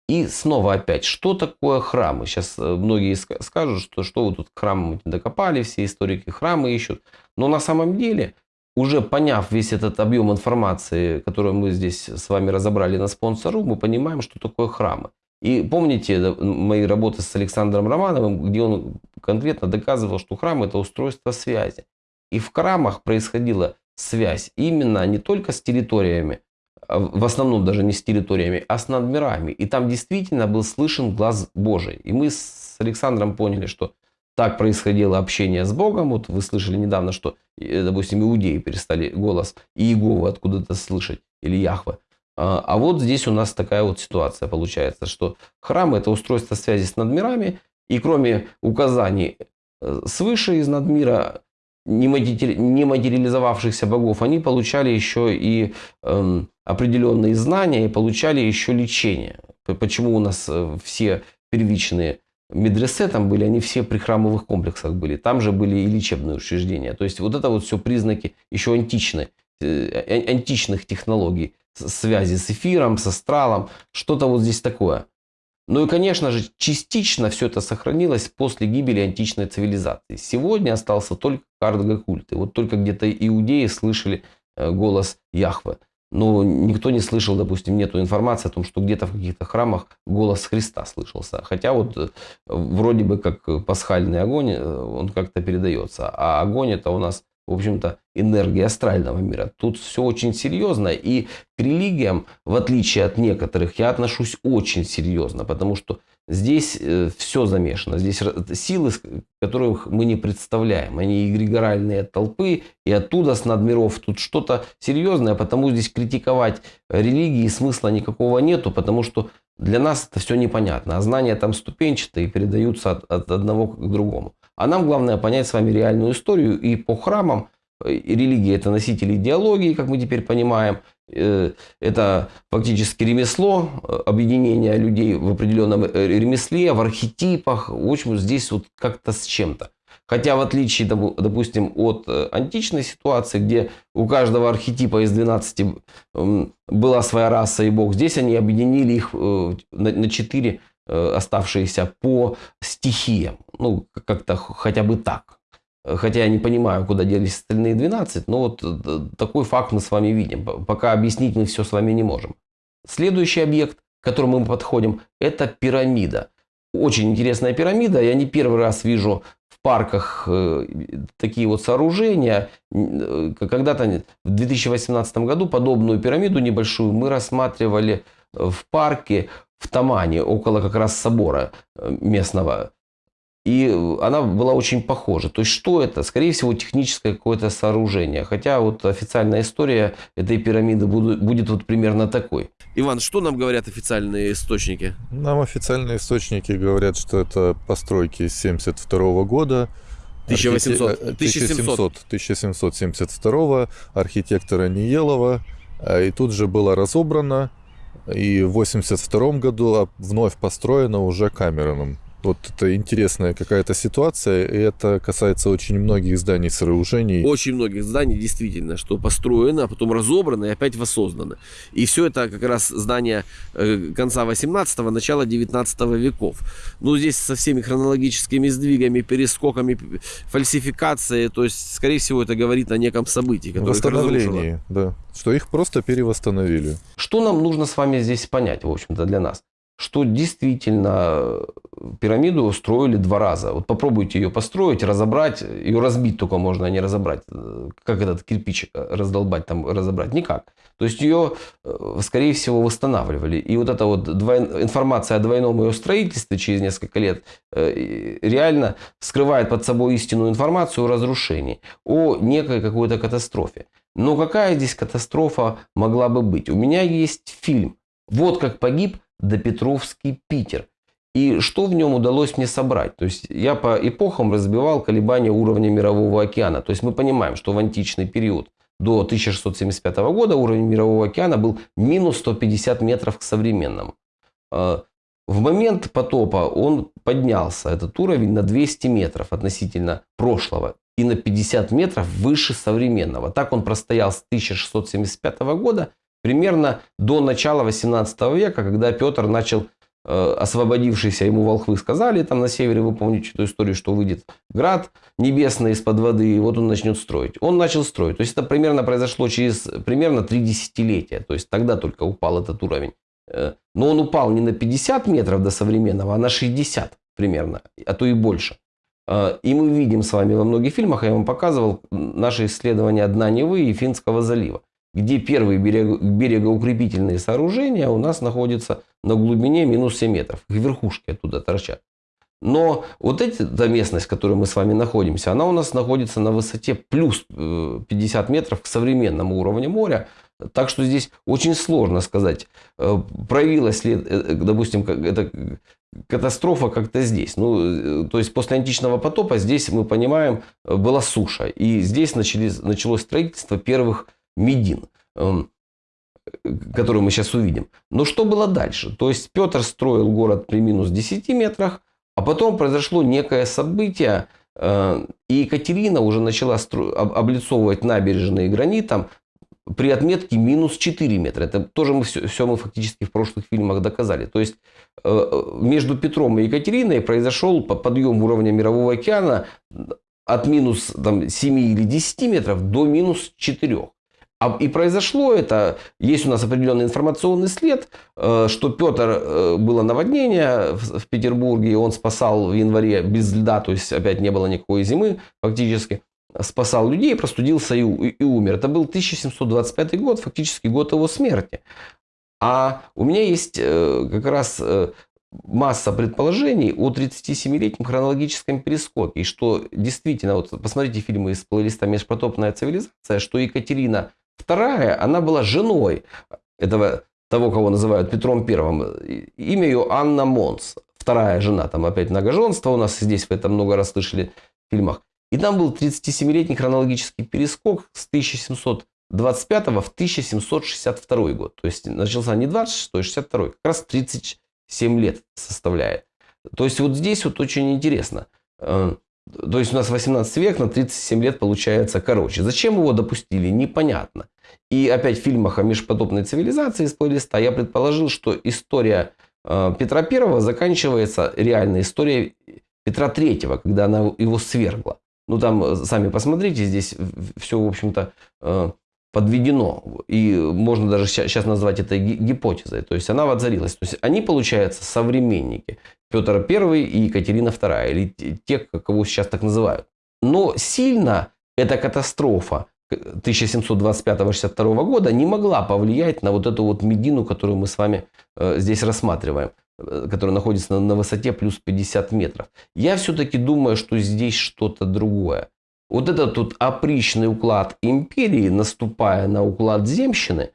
И снова опять, что такое храмы? Сейчас э, многие скажут, что, что вы тут к храмам докопали, все историки храмы ищут. Но на самом деле, уже поняв весь этот объем информации, которую мы здесь с вами разобрали на спонсору, мы понимаем, что такое храмы. И помните мои работы с Александром Романовым, где он конкретно доказывал, что храм это устройство связи. И в храмах происходила связь именно не только с территориями, а в основном даже не с территориями, а с надмирами. И там действительно был слышен глаз Божий. И мы с Александром поняли, что так происходило общение с Богом. Вот вы слышали недавно, что, э, допустим, иудеи перестали голос Иеговы откуда-то слышать, или Яхве. А, а вот здесь у нас такая вот ситуация получается, что храм это устройство связи с надмирами, и кроме указаний э, свыше из надмира, не материализовавшихся богов, они получали еще и эм, определенные знания и получали еще лечение. Почему у нас э, все первичные медресе там были, они все при храмовых комплексах были. Там же были и лечебные учреждения. То есть вот это вот все признаки еще античной, э, античных технологий связи с эфиром, с астралом, что-то вот здесь такое. Ну и, конечно же, частично все это сохранилось после гибели античной цивилизации. Сегодня остался только кардгокульт. И вот только где-то иудеи слышали э, голос Яхве. Но никто не слышал, допустим, нету информации о том, что где-то в каких-то храмах голос Христа слышался. Хотя вот э, вроде бы как пасхальный огонь, э, он как-то передается. А огонь это у нас в общем-то, энергии астрального мира. Тут все очень серьезно, и к религиям, в отличие от некоторых, я отношусь очень серьезно, потому что здесь э, все замешано. Здесь силы, которых мы не представляем. Они эгрегоральные толпы, и оттуда с надмиров тут что-то серьезное, потому здесь критиковать религии смысла никакого нету, потому что для нас это все непонятно. А знания там ступенчатые передаются от, от одного к другому. А нам главное понять с вами реальную историю. И по храмам э, религия это носитель идеологии, как мы теперь понимаем. Э, это фактически ремесло, э, объединение людей в определенном ремесле, в архетипах. В общем, здесь вот как-то с чем-то. Хотя в отличие, допустим, от античной ситуации, где у каждого архетипа из 12 была своя раса и бог, здесь они объединили их на 4 Э, оставшиеся по стихиям. Ну, как-то хотя бы так. Хотя я не понимаю, куда делись остальные 12, но вот э, такой факт мы с вами видим. Пока объяснить мы все с вами не можем. Следующий объект, к которому мы подходим, это пирамида. Очень интересная пирамида. Я не первый раз вижу в парках э, такие вот сооружения. Когда-то в 2018 году подобную пирамиду небольшую мы рассматривали в парке в Тамане, около как раз собора э, местного. И она была очень похожа. То есть, что это? Скорее всего, техническое какое-то сооружение. Хотя вот официальная история этой пирамиды будет, будет вот примерно такой. Иван, что нам говорят официальные источники? Нам официальные источники говорят, что это постройки 72 года. 1800, архите... 1700. 1772 архитектора Ниелова. А, и тут же было разобрано и в 82 году вновь построена уже Камероном. Вот это интересная какая-то ситуация, и это касается очень многих зданий сооружений. Очень многих зданий, действительно, что построено, а потом разобрано и опять воссоздано. И все это как раз здания э, конца 18-го, начала 19 веков. Ну, здесь со всеми хронологическими сдвигами, перескоками, фальсификацией, то есть, скорее всего, это говорит о неком событии, которое Восстановлении, да. Что их просто перевосстановили. Что нам нужно с вами здесь понять, в общем-то, для нас? Что действительно э, пирамиду строили два раза. Вот попробуйте ее построить, разобрать, ее разбить только можно, а не разобрать. Э, как этот кирпич раздолбать, там разобрать? Никак. То есть ее, э, скорее всего, восстанавливали. И вот эта вот двой... информация о двойном ее строительстве через несколько лет реально скрывает под собой истинную информацию о разрушении, о некой какой-то катастрофе. Но какая здесь катастрофа могла бы быть? У меня есть фильм. Вот как погиб Допетровский Питер. И что в нем удалось мне собрать? То есть я по эпохам разбивал колебания уровня мирового океана. То есть мы понимаем, что в античный период до 1675 года уровень мирового океана был минус 150 метров к современному. А, в момент потопа он поднялся, этот уровень, на 200 метров относительно прошлого. и на 50 метров выше современного. Так он простоял с 1675 года примерно до начала 18 века, когда Петр начал Э, освободившийся ему волхвы сказали там на севере, вы помните эту историю, что выйдет град небесный из-под воды, и вот он начнет строить. Он начал строить. То есть это примерно произошло через примерно три десятилетия. То есть тогда только упал этот уровень. Э, но он упал не на 50 метров до современного, а на 60 примерно, а то и больше. Э, и мы видим с вами во многих фильмах, я вам показывал наши исследования дна Невы и Финского залива где первые берег, берегоукрепительные сооружения у нас находятся на глубине минус 7 метров. Их верхушки оттуда торчат. Но вот эта местность, в которой мы с вами находимся, она у нас находится на высоте плюс 50 э, метров к современному уровню моря. Так что здесь очень сложно сказать, э, проявилась ли, э, допустим, эта катастрофа как-то здесь. Ну, то есть после античного потопа здесь, мы понимаем, была суша. И здесь начались, началось строительство первых Медин, эм, который мы сейчас увидим. Но что было дальше? То есть Петр строил город при минус 10 метрах, а потом произошло некое событие, э, и Екатерина уже начала облицовывать набережные гранитом при отметке минус 4 метра. Это тоже мы все, все мы фактически в прошлых фильмах доказали. То есть э, между Петром и Екатериной произошел подъем уровня Мирового океана от минус там, 7 или 10 метров до минус 4. А, и произошло это, есть у нас определенный информационный след, э, что Петр, э, было наводнение в Петербурге, он спасал в январе без льда, то есть опять не было никакой зимы фактически, спасал людей, простудился и, и умер. Это был 1725 год, фактически год его смерти. А у меня есть э, как раз масса предположений о 37-летнем хронологическом перескопе. И что действительно, вот посмотрите фильмы из плейлиста «Межпотопная цивилизация», что Екатерина Вторая, она была женой этого, того, кого называют Петром Первым. Имя ее Анна Монс. Вторая жена, там опять многоженство у нас здесь, вы это много раз слышали в фильмах. И там был 37-летний хронологический перескок с 1725 в 1762 год. То есть начался не 26, а 62, как раз 37 лет составляет. То есть вот здесь вот очень интересно. То есть у нас 18 век на 37 лет получается короче. Зачем его допустили, непонятно. И опять в фильмах о межпотопной цивилизации из плейлиста я предположил, что история э, Петра Первого заканчивается реальной историей Петра Третьего, когда она его свергла. Ну там, э, сами посмотрите, здесь все, в общем-то, э, подведено. И можно даже сейчас назвать это гипотезой. То есть она воцарилась. То есть они, получается, современники. Петр I и Екатерина II. Или те, кого сейчас так называют. Но сильно эта катастрофа 1725-62 года не могла повлиять на вот эту вот медину, которую мы с вами э, здесь рассматриваем э, которая находится на, на высоте плюс 50 метров. Я все-таки думаю, что здесь что-то другое. Вот этот тут опричный уклад империи, наступая на уклад земщины,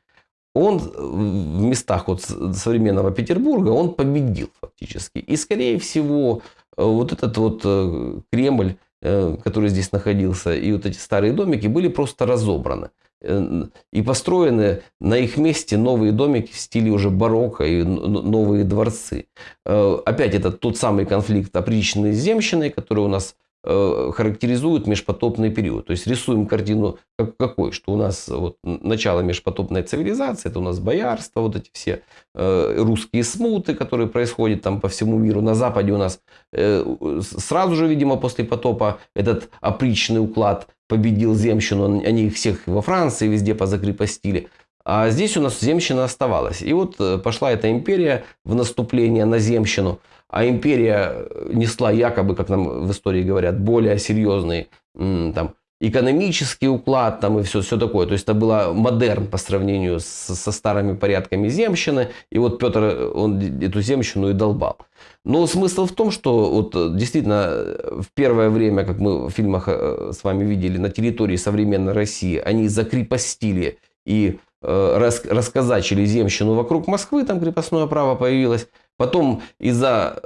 он в местах вот современного Петербурга, он победил фактически. И, скорее всего, вот этот вот э, Кремль, э, который здесь находился, и вот эти старые домики были просто разобраны. Э, и построены на их месте новые домики в стиле уже барокко и новые дворцы. Опять это тот самый конфликт опричной с земщиной, который у нас Э, характеризуют межпотопный период. То есть рисуем картину как, какой, что у нас вот начало межпотопной цивилизации, это у нас боярство, вот эти все э, русские смуты, которые происходят там по всему миру. На Западе у нас э, сразу же, видимо, после потопа этот опричный уклад победил земщину, они их всех во Франции везде позакрепостили. А здесь у нас земщина оставалась. И вот э, пошла эта империя в наступление на земщину – а империя несла якобы, как нам в истории говорят, более серьезный там, экономический уклад там, и все, все такое. То есть это было модерн по сравнению с, со старыми порядками земщины. И вот Петр, он эту земщину и долбал. Но смысл в том, что вот действительно в первое время, как мы в фильмах э, с вами видели, на территории современной России они закрепостили и э, рас, расказачили земщину вокруг Москвы, там крепостное право появилось. Потом из-за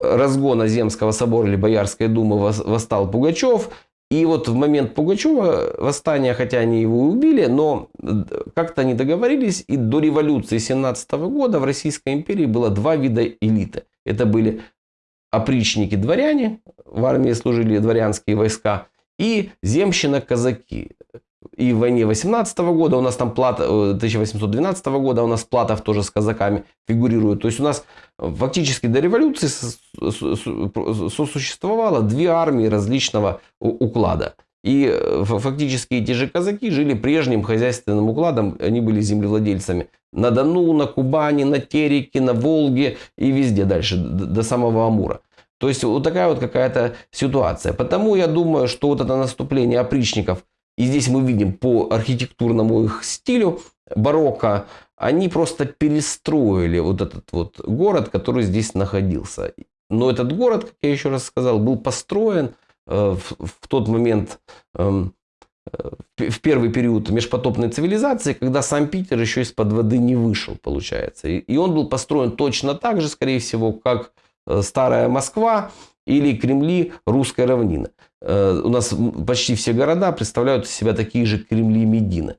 разгона Земского собора или Боярской думы восстал Пугачев. И вот в момент Пугачева восстания, хотя они его убили, но как-то они договорились, и до революции 17 года в Российской империи было два вида элиты. Это были опричники-дворяне, в армии служили дворянские войска, и земщина-казаки. И в войне 18 года у нас там плата, э, 1812 года у нас Платов тоже с казаками фигурирует. То есть у нас фактически до революции сосуществовало две армии различного уклада. И э, фактически эти же казаки жили прежним хозяйственным укладом, они были землевладельцами на Дону, на Кубани, на Тереке, на Волге и везде дальше, до самого Амура. То есть вот такая вот какая-то ситуация. Потому я думаю, что вот это наступление опричников, и здесь мы видим по архитектурному их стилю барокко, они просто перестроили вот этот вот город, который здесь находился. Но этот город, как я еще раз сказал, был построен э, в, в тот момент, эм, э, в первый период межпотопной цивилизации, когда сам Питер еще из-под воды не вышел, получается. И, и он был построен точно так же, скорее всего, как э, старая Москва или Кремли русской равнины. Э, У нас почти все города представляют из себя такие же Кремли Медины.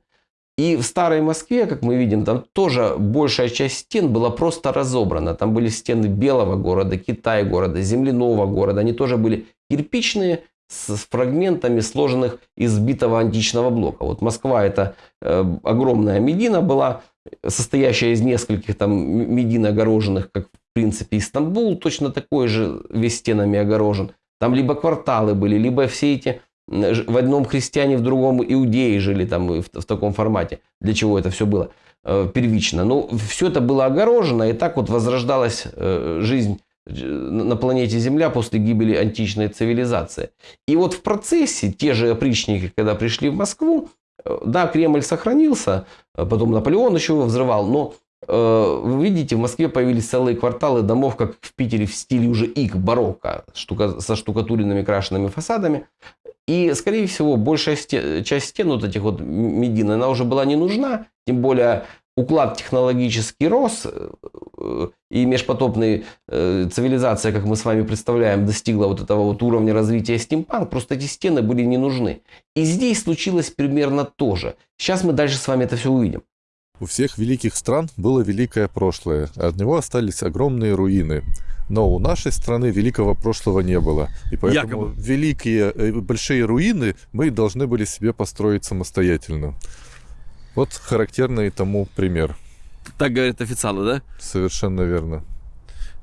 И в старой Москве, как мы видим, там тоже большая часть стен была просто разобрана. Там были стены Белого города, Китай города, Земляного города. Они тоже были кирпичные, с фрагментами сложенных из битого античного блока. Вот Москва это э, огромная Медина была, состоящая из нескольких там медин огороженных, как в принципе и Стамбул, точно такой же весь стенами огорожен. Там либо кварталы были, либо все эти в одном христиане, в другом иудеи жили там в, в таком формате. Для чего это все было э, первично? Ну, все это было огорожено, и так вот возрождалась э, жизнь э, на планете Земля после гибели античной цивилизации. И вот в процессе те же опричники, когда пришли в Москву, э, да, Кремль сохранился, э, потом Наполеон еще его взрывал, но вы видите, в Москве появились целые кварталы домов, как в Питере, в стиле уже ик, барокко, штука, со штукатуренными крашенными фасадами. И, скорее всего, большая сте- часть стен вот этих вот медин, она уже была не нужна, тем более уклад технологический рос, э, э, и межпотопная э, цивилизация, как мы с вами представляем, достигла вот этого вот уровня развития стимпанк, просто эти стены были не нужны. И здесь случилось примерно то же. Сейчас мы дальше с вами это все увидим. У всех великих стран было великое прошлое, а от него остались огромные руины. Но у нашей страны великого прошлого не было. И поэтому Якобы. великие, э, большие руины мы должны были себе построить самостоятельно. Вот характерный тому пример. Так говорят официалы, да? Совершенно верно.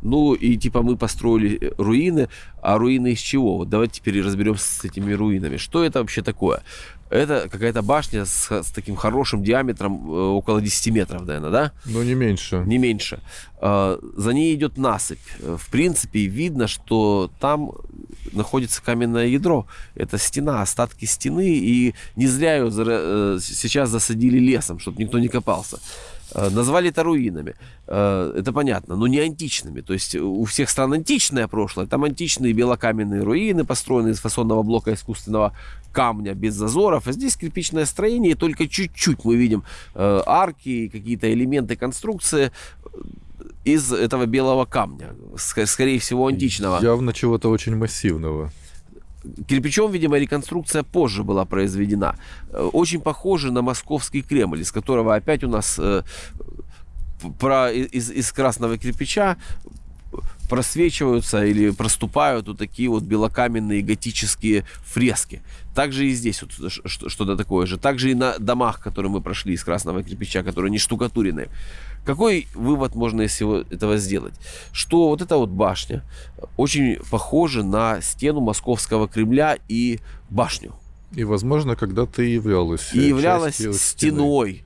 Ну и типа мы построили э, руины, а руины из чего? Вот давайте теперь разберемся с этими руинами. Что это вообще такое? Это какая-то башня с, с таким хорошим диаметром э, около 10 метров, наверное, да? Но не меньше. Не меньше. Э, За ней идет насыпь. Э, В принципе, видно, что там находится каменное ядро. Это стена, остатки стены. И не зря ее э, сейчас засадили лесом, чтобы никто не копался. Э, Назвали это руинами. Э, Это понятно, но не античными. То есть у всех стран античное прошлое. Там античные белокаменные руины, построенные из фасонного блока искусственного камня без зазоров. А здесь кирпичное строение, и только чуть-чуть мы видим э, арки, какие-то элементы конструкции из этого белого камня, ск- скорее всего античного. Явно чего-то очень массивного. Кирпичом, видимо, реконструкция позже была произведена. Э, Очень похоже на московский Кремль, из которого опять у нас э, про, из, из красного кирпича просвечиваются или проступают вот такие вот белокаменные готические фрески. Также и здесь вот что-то такое же. Также и на домах, которые мы прошли из красного кирпича, которые не штукатурены. Какой вывод можно из всего этого сделать? Что вот эта вот башня очень похожа на стену московского Кремля и башню. И, возможно, когда-то и являлась. И э, являлась стены. стеной.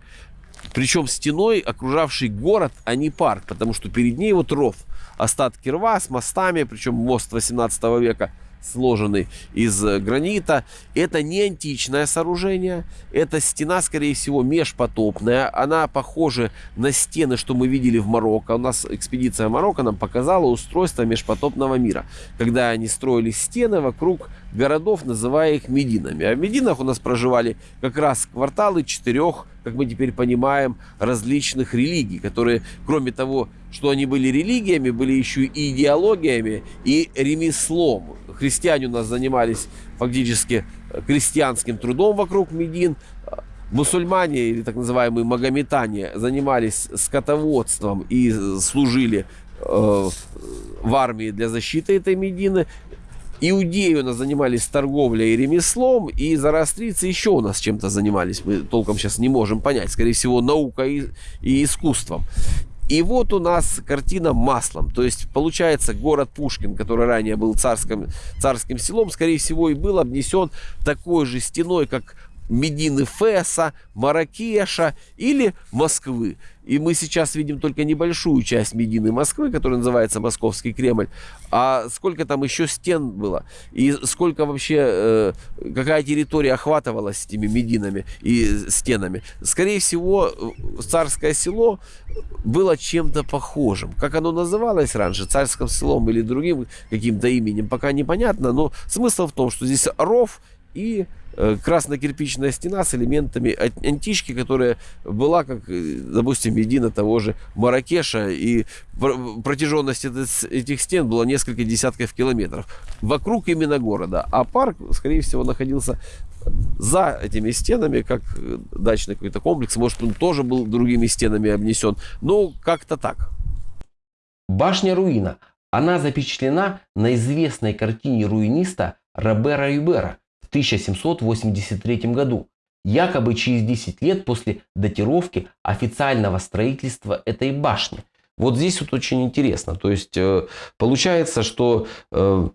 Причем стеной, окружавшей город, а не парк, потому что перед ней вот ров. Остатки рва с мостами, причем мост 18 века сложенный из э, гранита. Это не античное сооружение, это стена, скорее всего, межпотопная. Она похожа на стены, что мы видели в Марокко. У нас экспедиция Марокко нам показала устройство межпотопного мира, когда они строили стены вокруг городов, называя их Мединами. А в Мединах у нас проживали как раз кварталы четырех, как мы теперь понимаем, различных религий, которые, кроме того, что они были религиями, были еще и идеологиями и ремеслом. Христиане у нас занимались фактически э, крестьянским трудом вокруг Медин, мусульмане или так называемые магометане занимались скотоводством и служили э, в армии для защиты этой Медины. Иудеи у нас занимались торговлей и ремеслом, и зороастрийцы еще у нас чем-то занимались. Мы толком сейчас не можем понять. Скорее всего, наукой и, и искусством. И вот у нас картина маслом. То есть, получается, город Пушкин, который ранее был царским, царским селом, скорее всего, и был обнесен такой же стеной, как Медины Феса, Маракеша или Москвы. И мы сейчас видим только небольшую часть Медины Москвы, которая называется Московский Кремль. А сколько там еще стен было? И сколько вообще, э, какая территория охватывалась этими Мединами и стенами? Скорее всего, царское село было чем-то похожим. Как оно называлось раньше, царским селом или другим каким-то именем, пока непонятно. Но смысл в том, что здесь ров и красно-кирпичная стена с элементами антички, которая была, как, э, допустим, Медина того же Маракеша, и протяженность этих стен была несколько десятков километров вокруг именно города. А парк, скорее всего, находился за этими стенами, как э, дачный какой-то комплекс. Может, он тоже был другими стенами обнесен. Ну, как-то так. Башня руина. Она запечатлена на известной картине руиниста Робера Юбера 1783 году, якобы через 10 лет после датировки официального строительства этой башни. Вот здесь вот очень интересно. То есть э, получается, что э,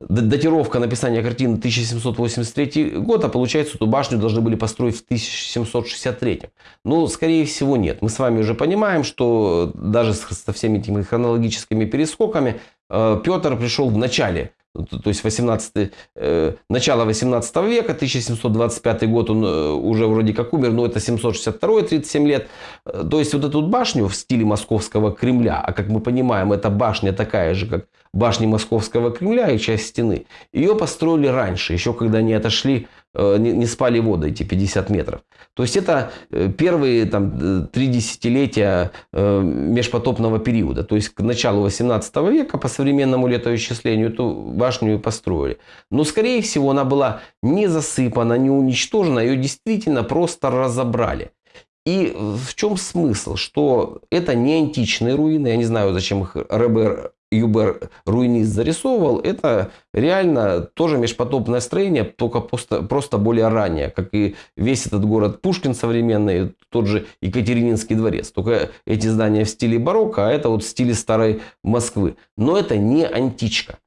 датировка написания картины 1783 год, а получается, эту башню должны были построить в 1763. Ну, скорее всего, нет. Мы с вами уже понимаем, что даже со всеми этими хронологическими перескоками э, Петр пришел в начале то есть 18, э, начало 18 века, 1725 год он э, уже вроде как умер, но это 762, 37 лет. Э, то есть вот эту башню в стиле московского Кремля, а как мы понимаем, эта башня такая же, как башни московского Кремля и часть стены, ее построили раньше, еще когда они отошли не, не спали воды эти 50 метров. То есть это э, первые там, э, три десятилетия межпотопного периода. То есть к началу 18 века по современному летоисчислению эту башню построили. Но скорее всего она была не засыпана, не уничтожена, ее действительно просто разобрали. И в чем смысл? Что это не античные руины, я не знаю, зачем их РБР Юбер Руинист зарисовывал, это реально тоже межпотопное строение, только просто, просто более раннее, как и весь этот город Пушкин современный, тот же Екатерининский дворец. Только эти здания в стиле барокко, а это вот в стиле старой Москвы. Но это не античка.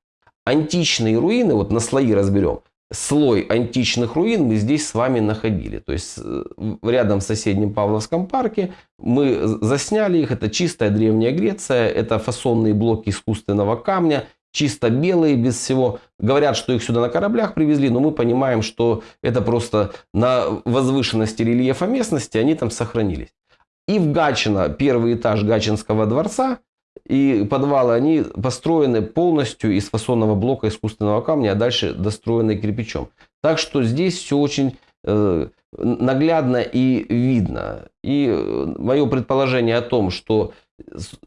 Античные руины, вот на слои разберем, слой античных руин мы здесь с вами находили. То есть э, рядом в соседнем Павловском парке мы засняли их. Это чистая древняя Греция, это фасонные блоки искусственного камня, чисто белые, без всего. Говорят, что их сюда на кораблях привезли, но мы понимаем, что это просто на возвышенности рельефа местности они там сохранились. И в Гачино, первый этаж Гачинского дворца, и подвалы, они построены полностью из фасонного блока искусственного камня, а дальше достроены кирпичом. Так что здесь все очень э, наглядно и видно. И э, мое предположение о том, что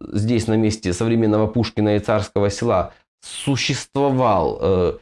здесь на месте современного Пушкина и Царского села существовал э,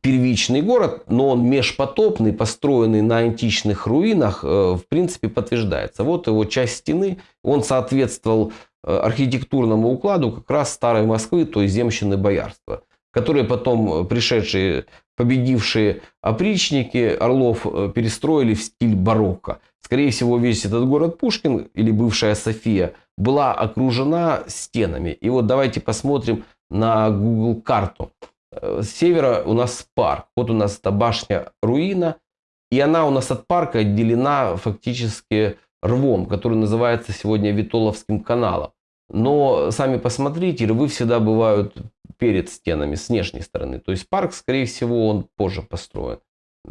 первичный город, но он межпотопный, построенный на античных руинах, э, в принципе подтверждается. Вот его часть стены, он соответствовал архитектурному укладу как раз старой Москвы, то есть земщины боярства, которые потом э, пришедшие, победившие опричники Орлов э, перестроили в стиль барокко. Скорее всего, весь этот город Пушкин или бывшая София была окружена стенами. И вот давайте посмотрим на Google карту. С севера у нас парк. Вот у нас эта башня руина. И она у нас от парка отделена фактически рвом, который называется сегодня Витоловским каналом. Но сами посмотрите, рвы всегда бывают перед стенами, с внешней стороны. То есть парк, скорее всего, он позже построен.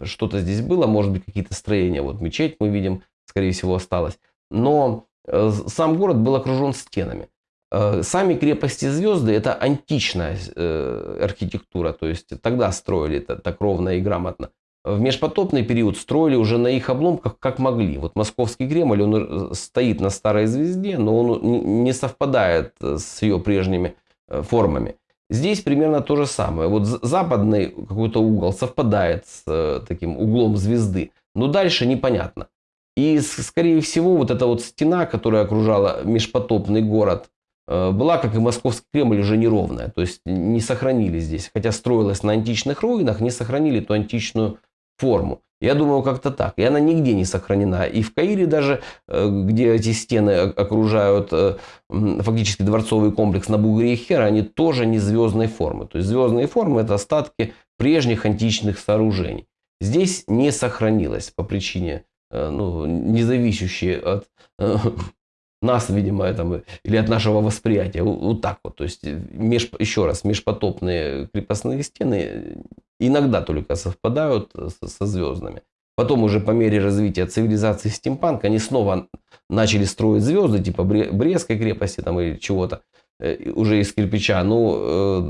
Что-то здесь было, может быть, какие-то строения. Вот мечеть мы видим, скорее всего, осталось. Но э, сам город был окружен стенами. Э, сами крепости звезды это античная э, архитектура, то есть тогда строили это так ровно и грамотно в межпотопный период строили уже на их обломках как могли. Вот московский Кремль, он э, стоит на старой звезде, но он не совпадает э, с ее прежними э, формами. Здесь примерно то же самое. Вот западный какой-то угол совпадает с таким углом звезды, но дальше непонятно. И, скорее всего, вот эта вот стена, которая окружала межпотопный город э, была, как и Московский Кремль, уже неровная. То есть не сохранили здесь. Хотя строилась на античных руинах, не сохранили эту античную форму. Я думаю, как-то так. И она нигде не сохранена. И в Каире даже, э, где эти стены окружают э, фактически дворцовый комплекс на бугре и Хера, они тоже не звездной формы. То есть звездные формы это остатки прежних античных сооружений. Здесь не сохранилось по причине, э, ну, не зависящей от нас, видимо, там, или от нашего восприятия. Вот так вот. То есть, меж, еще раз, межпотопные крепостные стены иногда только совпадают со звездами. Потом уже по мере развития цивилизации стимпанк они снова начали строить звезды, типа Брестской крепости там или чего-то э, уже из кирпича. Ну, э,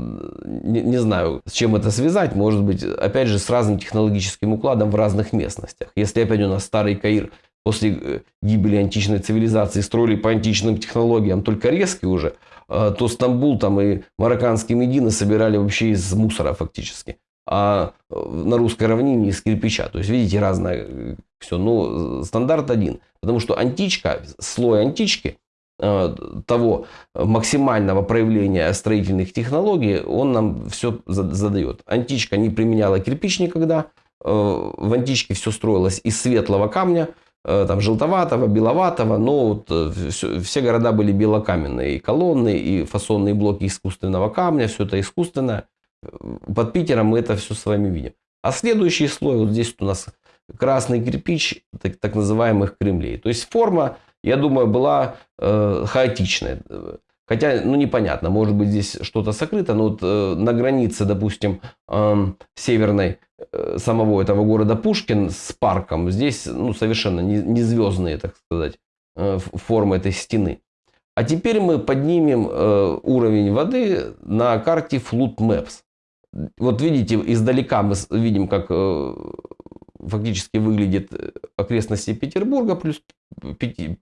не, не знаю, с чем это связать. Может быть, опять же, с разным технологическим укладом в разных местностях. Если опять у нас старый Каир после э, гибели античной цивилизации строили по античным технологиям, только резкие уже, то Стамбул там и марокканские Медины собирали вообще из мусора фактически а на русской равнине из кирпича. То есть, видите, разное э, все. Но стандарт один. Потому что античка, слой антички, э, того максимального проявления строительных технологий, он нам все задает. Античка не применяла кирпич никогда. Э, в античке все строилось из светлого камня, там желтоватого, беловатого, но вот все, все города были белокаменные, и колонны, и фасонные блоки искусственного камня, все это искусственное под Питером мы это все с вами видим. А следующий слой, вот здесь у нас красный кирпич так, так называемых Кремлей. То есть форма, я думаю, была э, хаотичная. Хотя, ну непонятно, может быть здесь что-то сокрыто, но вот э, на границе, допустим, э, северной э, самого этого города Пушкин с парком, здесь ну, совершенно не, не звездные, так сказать, э, формы этой стены. А теперь мы поднимем э, уровень воды на карте Flood Maps. Вот видите, издалека мы видим, как э, фактически выглядит э, окрестности Петербурга, плюс,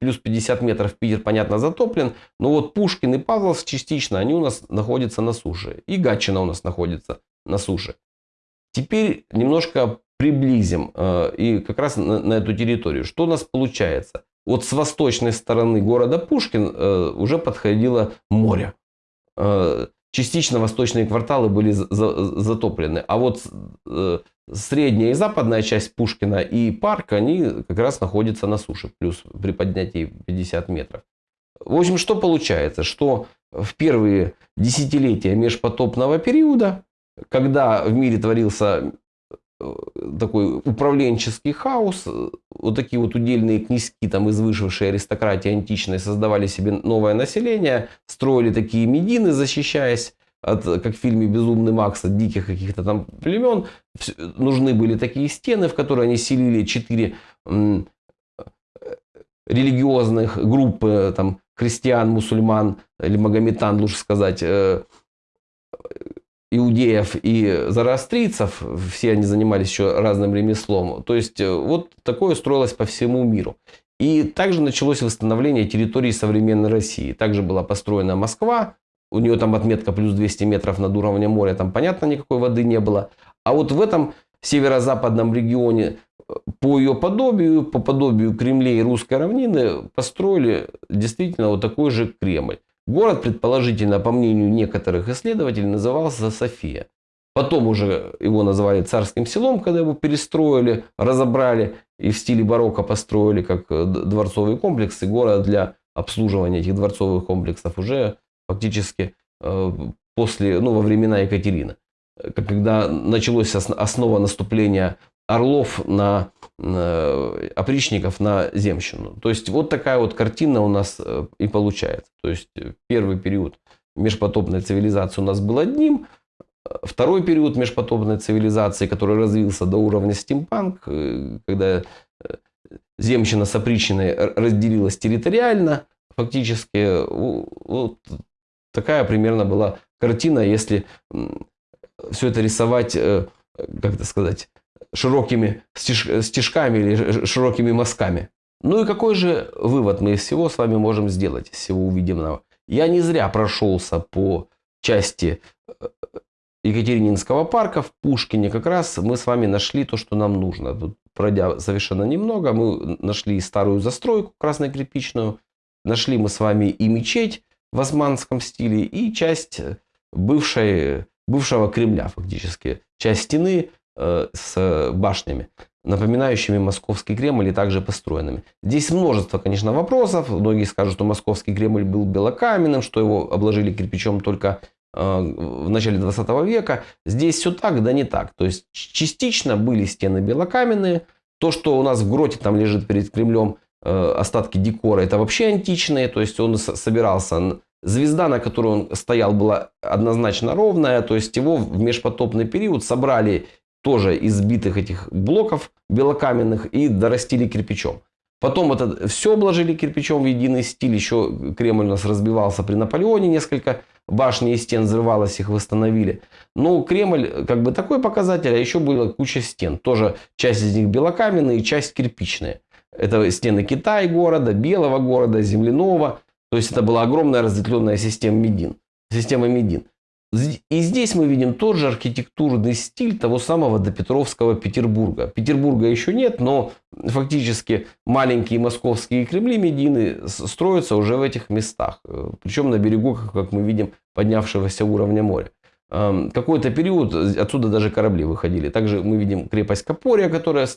плюс 50 метров Питер, понятно, затоплен. Но вот Пушкин и Павловск частично, они у нас находятся на суше. И Гатчина у нас находится на суше. Теперь немножко приблизим э, и как раз на, на эту территорию. Что у нас получается? Вот с восточной стороны города Пушкин уже подходило море. Частично восточные кварталы были затоплены. А вот э, средняя и западная часть Пушкина и парк, они как раз находятся на суше, плюс при поднятии 50 метров. В общем, что получается? Что в первые десятилетия межпотопного периода, когда в мире творился такой управленческий хаос. Вот такие вот удельные князьки там из вышедшей аристократии античной создавали себе новое население, строили такие медины, защищаясь от, как в фильме «Безумный Макс», от диких каких-то там племен. Нужны были такие стены, в которые они селили четыре религиозных группы, там, христиан, мусульман или магометан, лучше сказать, э, иудеев и зороастрийцев, все они занимались еще разным ремеслом. То есть э, вот такое строилось по всему миру. И также началось восстановление территории современной России. Также была построена Москва, у нее там отметка плюс 200 метров над уровнем моря, там понятно никакой воды не было. А вот в этом северо-западном регионе э, по ее подобию, по подобию Кремлей и русской равнины построили действительно вот такой же Кремль. Город, предположительно, по мнению некоторых исследователей, назывался София. Потом уже его назвали царским селом, когда его перестроили, разобрали и в стиле барокко построили как э, дворцовый комплекс. И город для обслуживания этих дворцовых комплексов уже фактически э, после, ну, во времена Екатерины. Когда началось основа наступления орлов на опричников на земщину. То есть вот такая вот картина у нас э, и получается. То есть э, первый период межпотопной цивилизации у нас был одним, второй период межпотопной цивилизации, который развился до уровня стимпанк, э, когда земщина с опричиной разделилась территориально, фактически вот такая примерно была картина, если все это рисовать, как это сказать, широкими стежками или широкими мазками. Ну и какой же вывод мы из всего с вами можем сделать, из всего увиденного? Я не зря прошелся по части э, Екатерининского парка в Пушкине. Как раз мы с вами нашли то, что нам нужно. Тут, пройдя совершенно немного, мы нашли старую застройку красно-кирпичную. Нашли мы с вами и мечеть в османском стиле и часть бывшей, бывшего Кремля фактически. Часть стены э, с башнями, напоминающими московский Кремль и также построенными. Здесь множество, конечно, вопросов. Многие скажут, что московский Кремль был белокаменным, что его обложили кирпичом только э, в начале 20 века. Здесь все так, да не так. То есть частично были стены белокаменные. То, что у нас в гроте там лежит перед Кремлем, э, остатки декора, это вообще античные. То есть он собирался Звезда, на которой он стоял, была однозначно ровная, то есть его в межпотопный период собрали тоже из сбитых этих блоков белокаменных и дорастили кирпичом. Потом это все обложили кирпичом в единый стиль. Еще Кремль у нас разбивался при Наполеоне несколько башни и стен взрывалось, их восстановили. Но Кремль как бы такой показатель, а еще была куча стен. Тоже часть из них белокаменные, часть кирпичные. Это стены Китая города, Белого города, Земляного. То есть это была огромная разветвленная система Медин. Система Медин. И здесь мы видим тот же архитектурный стиль того самого допетровского Петербурга. Петербурга еще нет, но фактически маленькие московские Кремли Медины строятся уже в этих местах. Э, Причем на берегу, как мы видим, поднявшегося уровня моря. Эм, какой-то период отсюда даже корабли выходили. Также мы видим крепость Капория, которая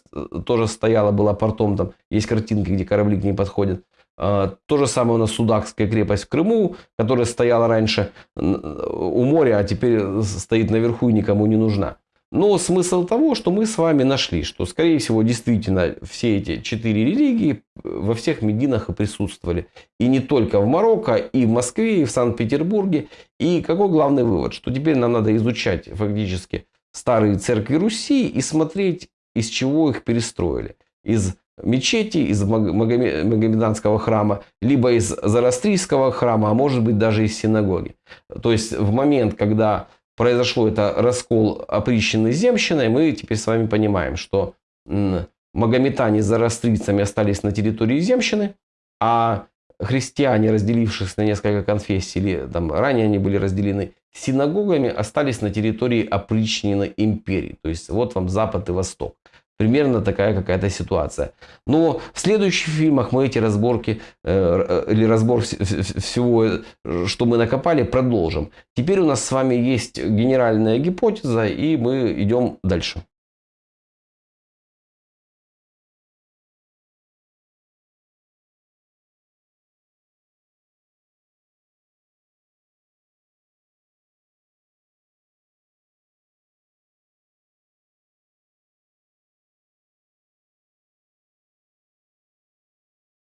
тоже стояла, была портом. Там есть картинки, где корабли к ней подходят. А, то же самое у нас Судакская крепость в Крыму, которая стояла раньше у моря, а теперь стоит наверху и никому не нужна. Но смысл того, что мы с вами нашли, что, скорее всего, действительно все эти четыре религии во всех Мединах и присутствовали. И не только в Марокко, и в Москве, и в Санкт-Петербурге. И какой главный вывод? Что теперь нам надо изучать фактически старые церкви Руси и смотреть, из чего их перестроили. Из мечети, из Магомеданского храма, либо из Зарастрийского храма, а может быть даже из синагоги. То есть в момент, когда произошло это раскол оприченной земщиной, мы теперь с вами понимаем, что магометане с зарастрийцами остались на территории земщины, а христиане, разделившись на несколько конфессий, или там ранее они были разделены синагогами, остались на территории опричненной империи. То есть вот вам Запад и Восток. Примерно такая какая-то ситуация. Но в следующих фильмах мы эти разборки э, или разбор всего, что мы накопали, продолжим. Теперь у нас с вами есть генеральная гипотеза, и мы идем дальше.